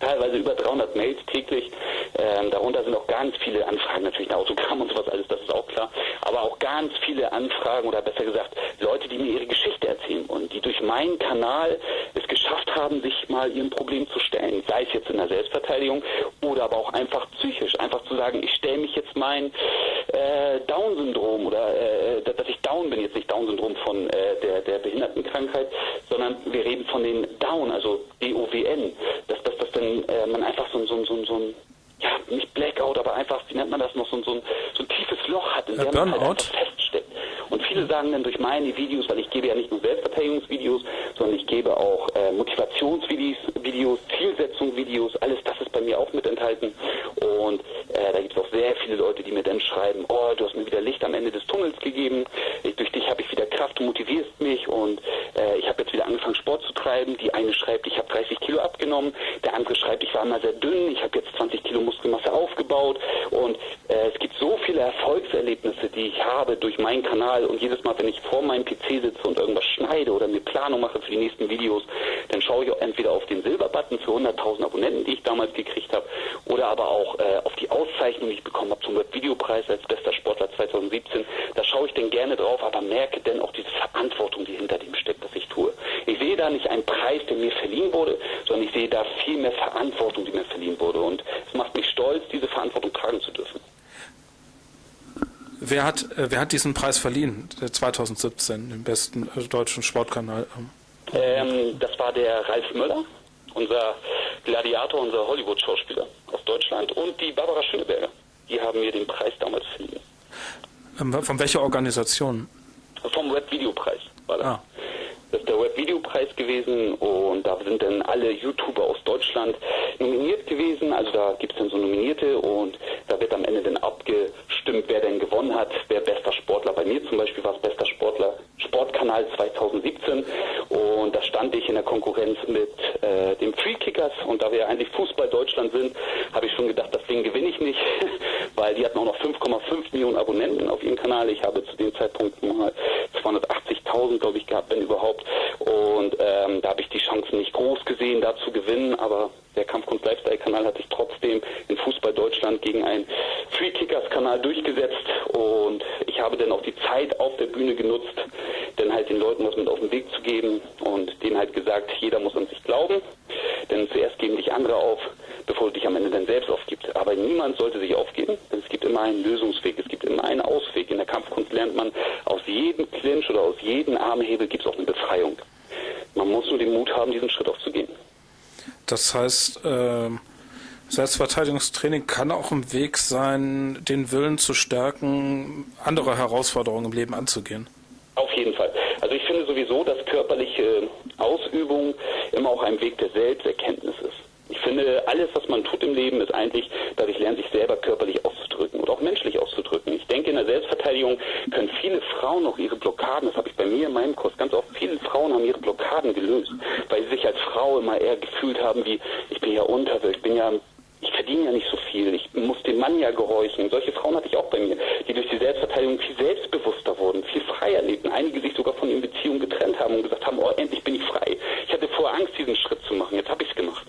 teilweise über 300 Mails täglich. Ähm, darunter sind auch ganz viele Anfragen, natürlich ein Autogramm und sowas alles, das ist auch klar. Aber auch ganz viele Anfragen oder besser gesagt Leute, die mir ihre Geschichte erzählen und die durch meinen Kanal es geschafft haben, sich mal ihrem Problem zu stellen. Sei es jetzt in der Selbstverteidigung oder aber auch einfach psychisch. Einfach zu sagen, ich stelle mich jetzt mein äh, Down-Syndrom oder äh, dass ich Down bin, jetzt nicht Down-Syndrom von äh, der, der Behindertenkrankheit, sondern wir reden von den Down, also D-O-W-N, dass, dass, dass dann äh, man einfach so, so, so, so ein ja, nicht Blackout, aber einfach, wie nennt man das noch, so, so, ein, so ein tiefes Loch hat, in ja, dem Burnout. man halt einfach feststeckt. Und viele sagen dann durch meine Videos, weil ich gebe ja nicht nur Selbstverteidigungsvideos, sondern ich gebe auch äh, Motivationsvideos, Videos, Zielsetzungsvideos, alles das ist bei mir auch mit enthalten. Und äh, da gibt es auch sehr viele Leute, die mir dann schreiben, oh, du hast mir wieder Licht am Ende des Tunnels gegeben, ich, durch dich habe ich wieder Kraft, du motivierst mich und äh, ich habe jetzt wieder angefangen Sport zu treiben. Die eine schreibt, ich habe 30 Kilo abgenommen, der andere schreibt, ich war immer sehr dünn, ich habe jetzt 20 Kilo Muskelmasse aufgebaut. Und äh, es gibt so viele Erfolgserlebnisse, die ich habe durch meinen Kanal. Und jedes Mal, wenn ich vor meinem PC sitze und irgendwas schneide oder mir Planung mache für die nächsten Videos, dann schaue ich entweder auf den Silberbutton für 100.000 Abonnenten, die ich damals gekriegt habe, oder aber auch äh, auf die Auszeichnung, die ich bekommen habe zum Webvideopreis als bester Sportler 2017. Da schaue ich dann gerne drauf, aber merke dann auch diese Verantwortung, die hinter dem steckt, was ich tue. Ich sehe da nicht einen Preis, der mir verliehen wurde, sondern ich sehe da viel mehr Verantwortung, die mir verliehen wurde. Und es macht mich stolz, diese Verantwortung tragen zu dürfen. Wer hat, äh, wer hat diesen Preis verliehen, 2017, den besten äh, deutschen Sportkanal? Ähm, das war der Ralf Möller, unser Gladiator, unser Hollywood-Schauspieler aus Deutschland und die Barbara Schöneberger. Die haben mir den Preis damals verliehen. Ähm, von welcher Organisation? Vom Webvideopreis war das. Ah. Das ist der Webvideopreis gewesen und da sind dann alle YouTuber aus Deutschland nominiert gewesen. Also da gibt es dann so Nominierte und da wird am Ende dann abgestimmt wer denn gewonnen hat, wer bester Sportler. Bei mir zum Beispiel war es bester Sportler Sportkanal 2017 und da stand ich in der Konkurrenz mit äh, dem Free Kickers und da wir ja eigentlich Fußball Deutschland sind, habe ich schon gedacht, das Ding gewinne ich nicht, weil die hatten auch noch 5,5 Millionen Abonnenten auf ihrem Kanal. Ich habe zu dem Zeitpunkt mal 280.000, glaube ich, gehabt, wenn überhaupt. Und ähm, da habe ich die Chancen nicht groß gesehen, da zu gewinnen, aber der Kampfkunst Lifestyle Kanal hat sich trotzdem in Fußball Deutschland gegen einen Free Kickers Kanal durchgesetzt und ich habe dann auch die Zeit auf der Bühne genutzt, dann halt den Leuten was mit auf den Weg zu geben und denen halt gesagt, jeder muss an sich glauben, denn zuerst geben dich andere auf, bevor du dich am Ende dann selbst aufgibst. Aber niemand sollte sich aufgeben, denn es gibt immer einen Lösungsweg, es gibt immer einen Ausweg. In der Kampfkunst lernt man, aus jedem Clinch oder aus jedem Armhebel gibt es auch eine Befreiung. Man muss nur den Mut haben, diesen Schritt aufzugehen. Das heißt, äh, Selbstverteidigungstraining kann auch ein Weg sein, den Willen zu stärken, andere Herausforderungen im Leben anzugehen. Auf jeden Fall. Also ich finde sowieso, dass körperliche Ausübung immer auch ein Weg der Selbsterkenntnis ist. Ich finde, alles, was man tut im Leben, ist eigentlich, dass ich lerne, sich selber körperlich und auch menschlich auszudrücken. Ich denke, in der Selbstverteidigung können viele Frauen auch ihre Blockaden, das habe ich bei mir in meinem Kurs ganz oft, viele Frauen haben ihre Blockaden gelöst, weil sie sich als Frau immer eher gefühlt haben wie, ich bin ja unterwürfig, ich bin ja ich verdiene ja nicht so viel, ich muss dem Mann ja gehorchen. Solche Frauen hatte ich auch bei mir, die durch die Selbstverteidigung viel selbstbewusster wurden, viel freier lebten. Einige sich sogar von ihren Beziehungen getrennt haben und gesagt haben, oh, endlich bin ich frei. Ich hatte vorher Angst, diesen Schritt zu machen, jetzt habe ich es gemacht.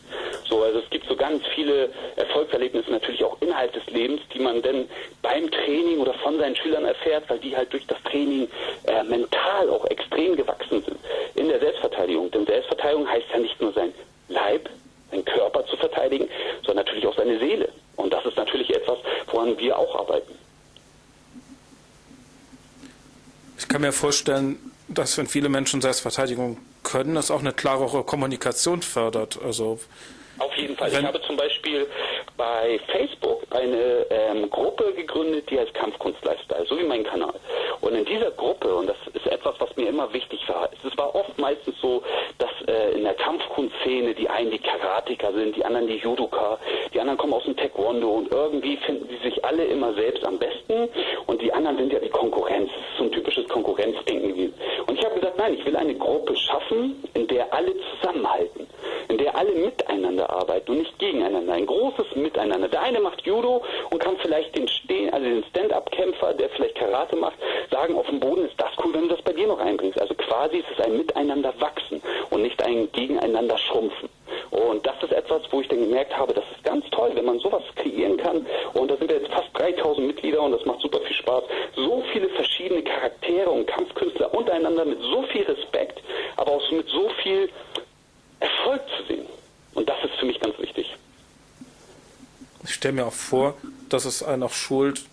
So, also es gibt so ganz viele Erfolgserlebnisse natürlich auch innerhalb des Lebens, die man dann beim Training oder von seinen Schülern erfährt, weil die halt durch das Training äh, mental auch extrem gewachsen sind in der Selbstverteidigung. Denn Selbstverteidigung heißt ja nicht nur sein Leib, seinen Körper zu verteidigen, sondern natürlich auch seine Seele. Und das ist natürlich etwas, woran wir auch arbeiten. Ich kann mir vorstellen, dass wenn viele Menschen Selbstverteidigung können, das auch eine klarere Kommunikation fördert. Also auf jeden Fall. Ich habe zum Beispiel bei Facebook eine ähm, Gruppe gegründet, die heißt Kampfkunst Lifestyle, so wie mein Kanal. Und in dieser Gruppe, und das ist etwas, was mir immer wichtig war, es war oft meistens so, dass äh, in der Kampfkunstszene die einen die Karateka sind, die anderen die Judoka, die anderen kommen aus dem Taekwondo und irgendwie finden sie sich alle immer selbst am besten und die anderen sind ja die Konkurrenz. Das ist so ein typisches Konkurrenzdenken. Und ich habe gesagt, nein, ich will eine Gruppe schaffen, in der alle zusammenhalten, in der alle miteinander arbeiten und nicht gegeneinander. Ein großes Miteinander. Der eine macht Judo und kann vielleicht den Stehen, also den Stand-up-Kämpfer, der vielleicht Karate macht, sagen, auf dem Boden ist das cool, wenn du das bei dir noch einbringst. Also quasi ist es ein Miteinander wachsen und nicht ein Gegeneinander schrumpfen. Und das ist etwas, wo ich dann gemerkt habe, das ist ganz toll, wenn man sowas kreieren kann. Und da sind wir jetzt fast 3000 Mitglieder und das macht super viel Spaß. So viele verschiedene Charaktere und Kampfkünstler untereinander mit so viel Respekt, aber auch mit so viel Erfolg zu sehen. Und das ist für mich ganz wichtig. Ich stelle mir auch vor, dass es einen auch schult,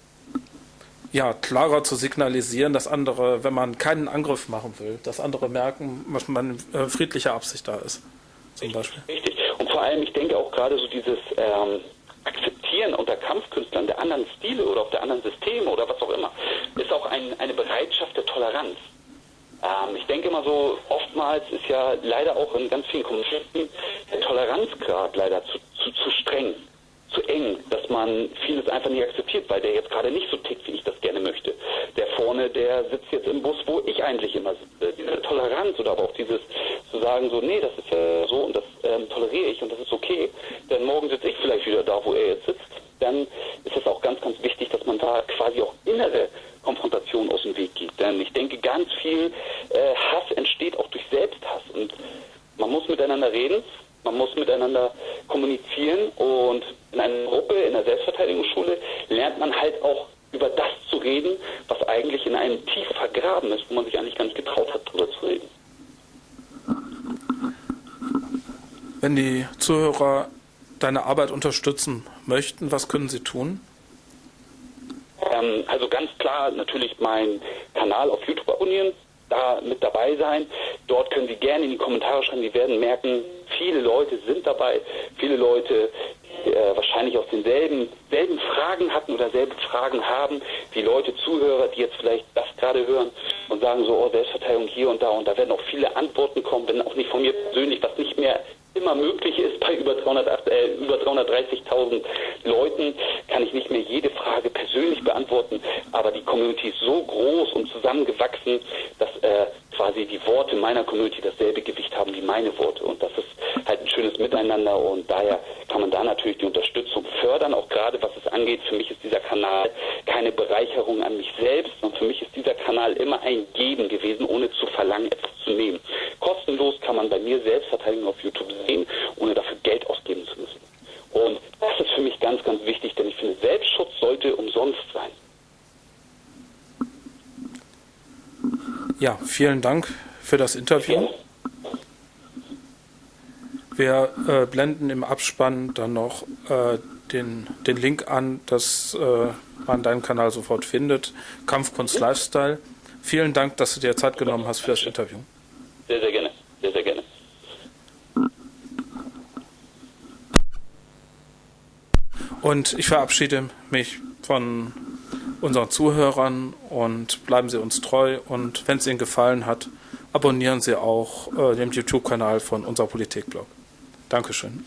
ja, klarer zu signalisieren, dass andere, wenn man keinen Angriff machen will, dass andere merken, dass man äh, friedlicher Absicht da ist. Zum Beispiel. Richtig. Und vor allem, ich denke auch gerade so dieses ähm, Akzeptieren unter Kampfkünstlern der anderen Stile oder auch der anderen Systeme oder was auch immer, ist auch ein, eine Bereitschaft der Toleranz. Ähm, ich denke immer so, oftmals ist ja leider auch in ganz vielen Konflikten der Toleranzgrad leider zu, zu, zu streng zu eng, dass man vieles einfach nicht akzeptiert, weil der jetzt gerade nicht so tickt, wie ich das gerne möchte. Der vorne, der sitzt jetzt im Bus, wo ich eigentlich immer sitze. Diese Toleranz oder aber auch dieses zu sagen, so, nee, das ist ja so und das ähm, toleriere ich und das ist okay, denn morgen sitze ich vielleicht wieder da, wo er jetzt sitzt. Dann ist es auch ganz, ganz wichtig, dass man da quasi auch innere Konfrontation aus dem Weg geht. Denn ich denke, ganz viel äh, Hass entsteht auch durch Selbsthass und man muss miteinander reden, man muss miteinander kommunizieren und in einer Gruppe, in der Selbstverteidigungsschule lernt man halt auch über das zu reden, was eigentlich in einem tief vergraben ist, wo man sich eigentlich gar nicht getraut hat, darüber zu reden. Wenn die Zuhörer deine Arbeit unterstützen möchten, was können sie tun? Ähm, also ganz klar natürlich meinen Kanal auf YouTube abonnieren, da mit dabei sein. Dort können Sie gerne in die Kommentare schreiben. Sie werden merken, viele Leute sind dabei, viele Leute äh, wahrscheinlich auch denselben selben Fragen hatten oder selbe Fragen haben, wie Leute, Zuhörer, die jetzt vielleicht das gerade hören und sagen so, oh, Selbstverteidigung hier und da und da werden auch viele Antworten kommen, wenn auch nicht von mir persönlich, was nicht mehr immer möglich ist bei über, äh, über 330.000 Leuten, kann ich nicht mehr jede Frage persönlich beantworten, aber die Community ist so groß und zusammengewachsen, dass äh, quasi die Worte meiner Community dasselbe Gewicht haben wie meine Worte und das ist halt ein schönes Miteinander und daher kann man da natürlich die Unterstützung fördern, auch gerade was es angeht. Für mich ist dieser Kanal keine Bereicherung an mich selbst, sondern für mich ist dieser Kanal immer ein Geben gewesen, ohne zu verlangen, etwas zu nehmen. Kostenlos kann man bei mir Selbstverteidigung auf YouTube sehen, ohne dafür Geld ausgeben zu müssen. Und das ist für mich ganz, ganz wichtig, denn ich finde, Selbstschutz sollte umsonst sein. Ja, vielen Dank für das Interview. Ja. Wir äh, blenden im Abspann dann noch äh, den, den Link an, dass äh, man deinen Kanal sofort findet. Kampfkunst Lifestyle. Vielen Dank, dass du dir Zeit genommen hast für das Interview. Sehr, sehr gerne. Sehr, sehr gerne. Und ich verabschiede mich von unseren Zuhörern und bleiben Sie uns treu. Und wenn es Ihnen gefallen hat, abonnieren Sie auch äh, den YouTube-Kanal von unser Politikblog. Dankeschön.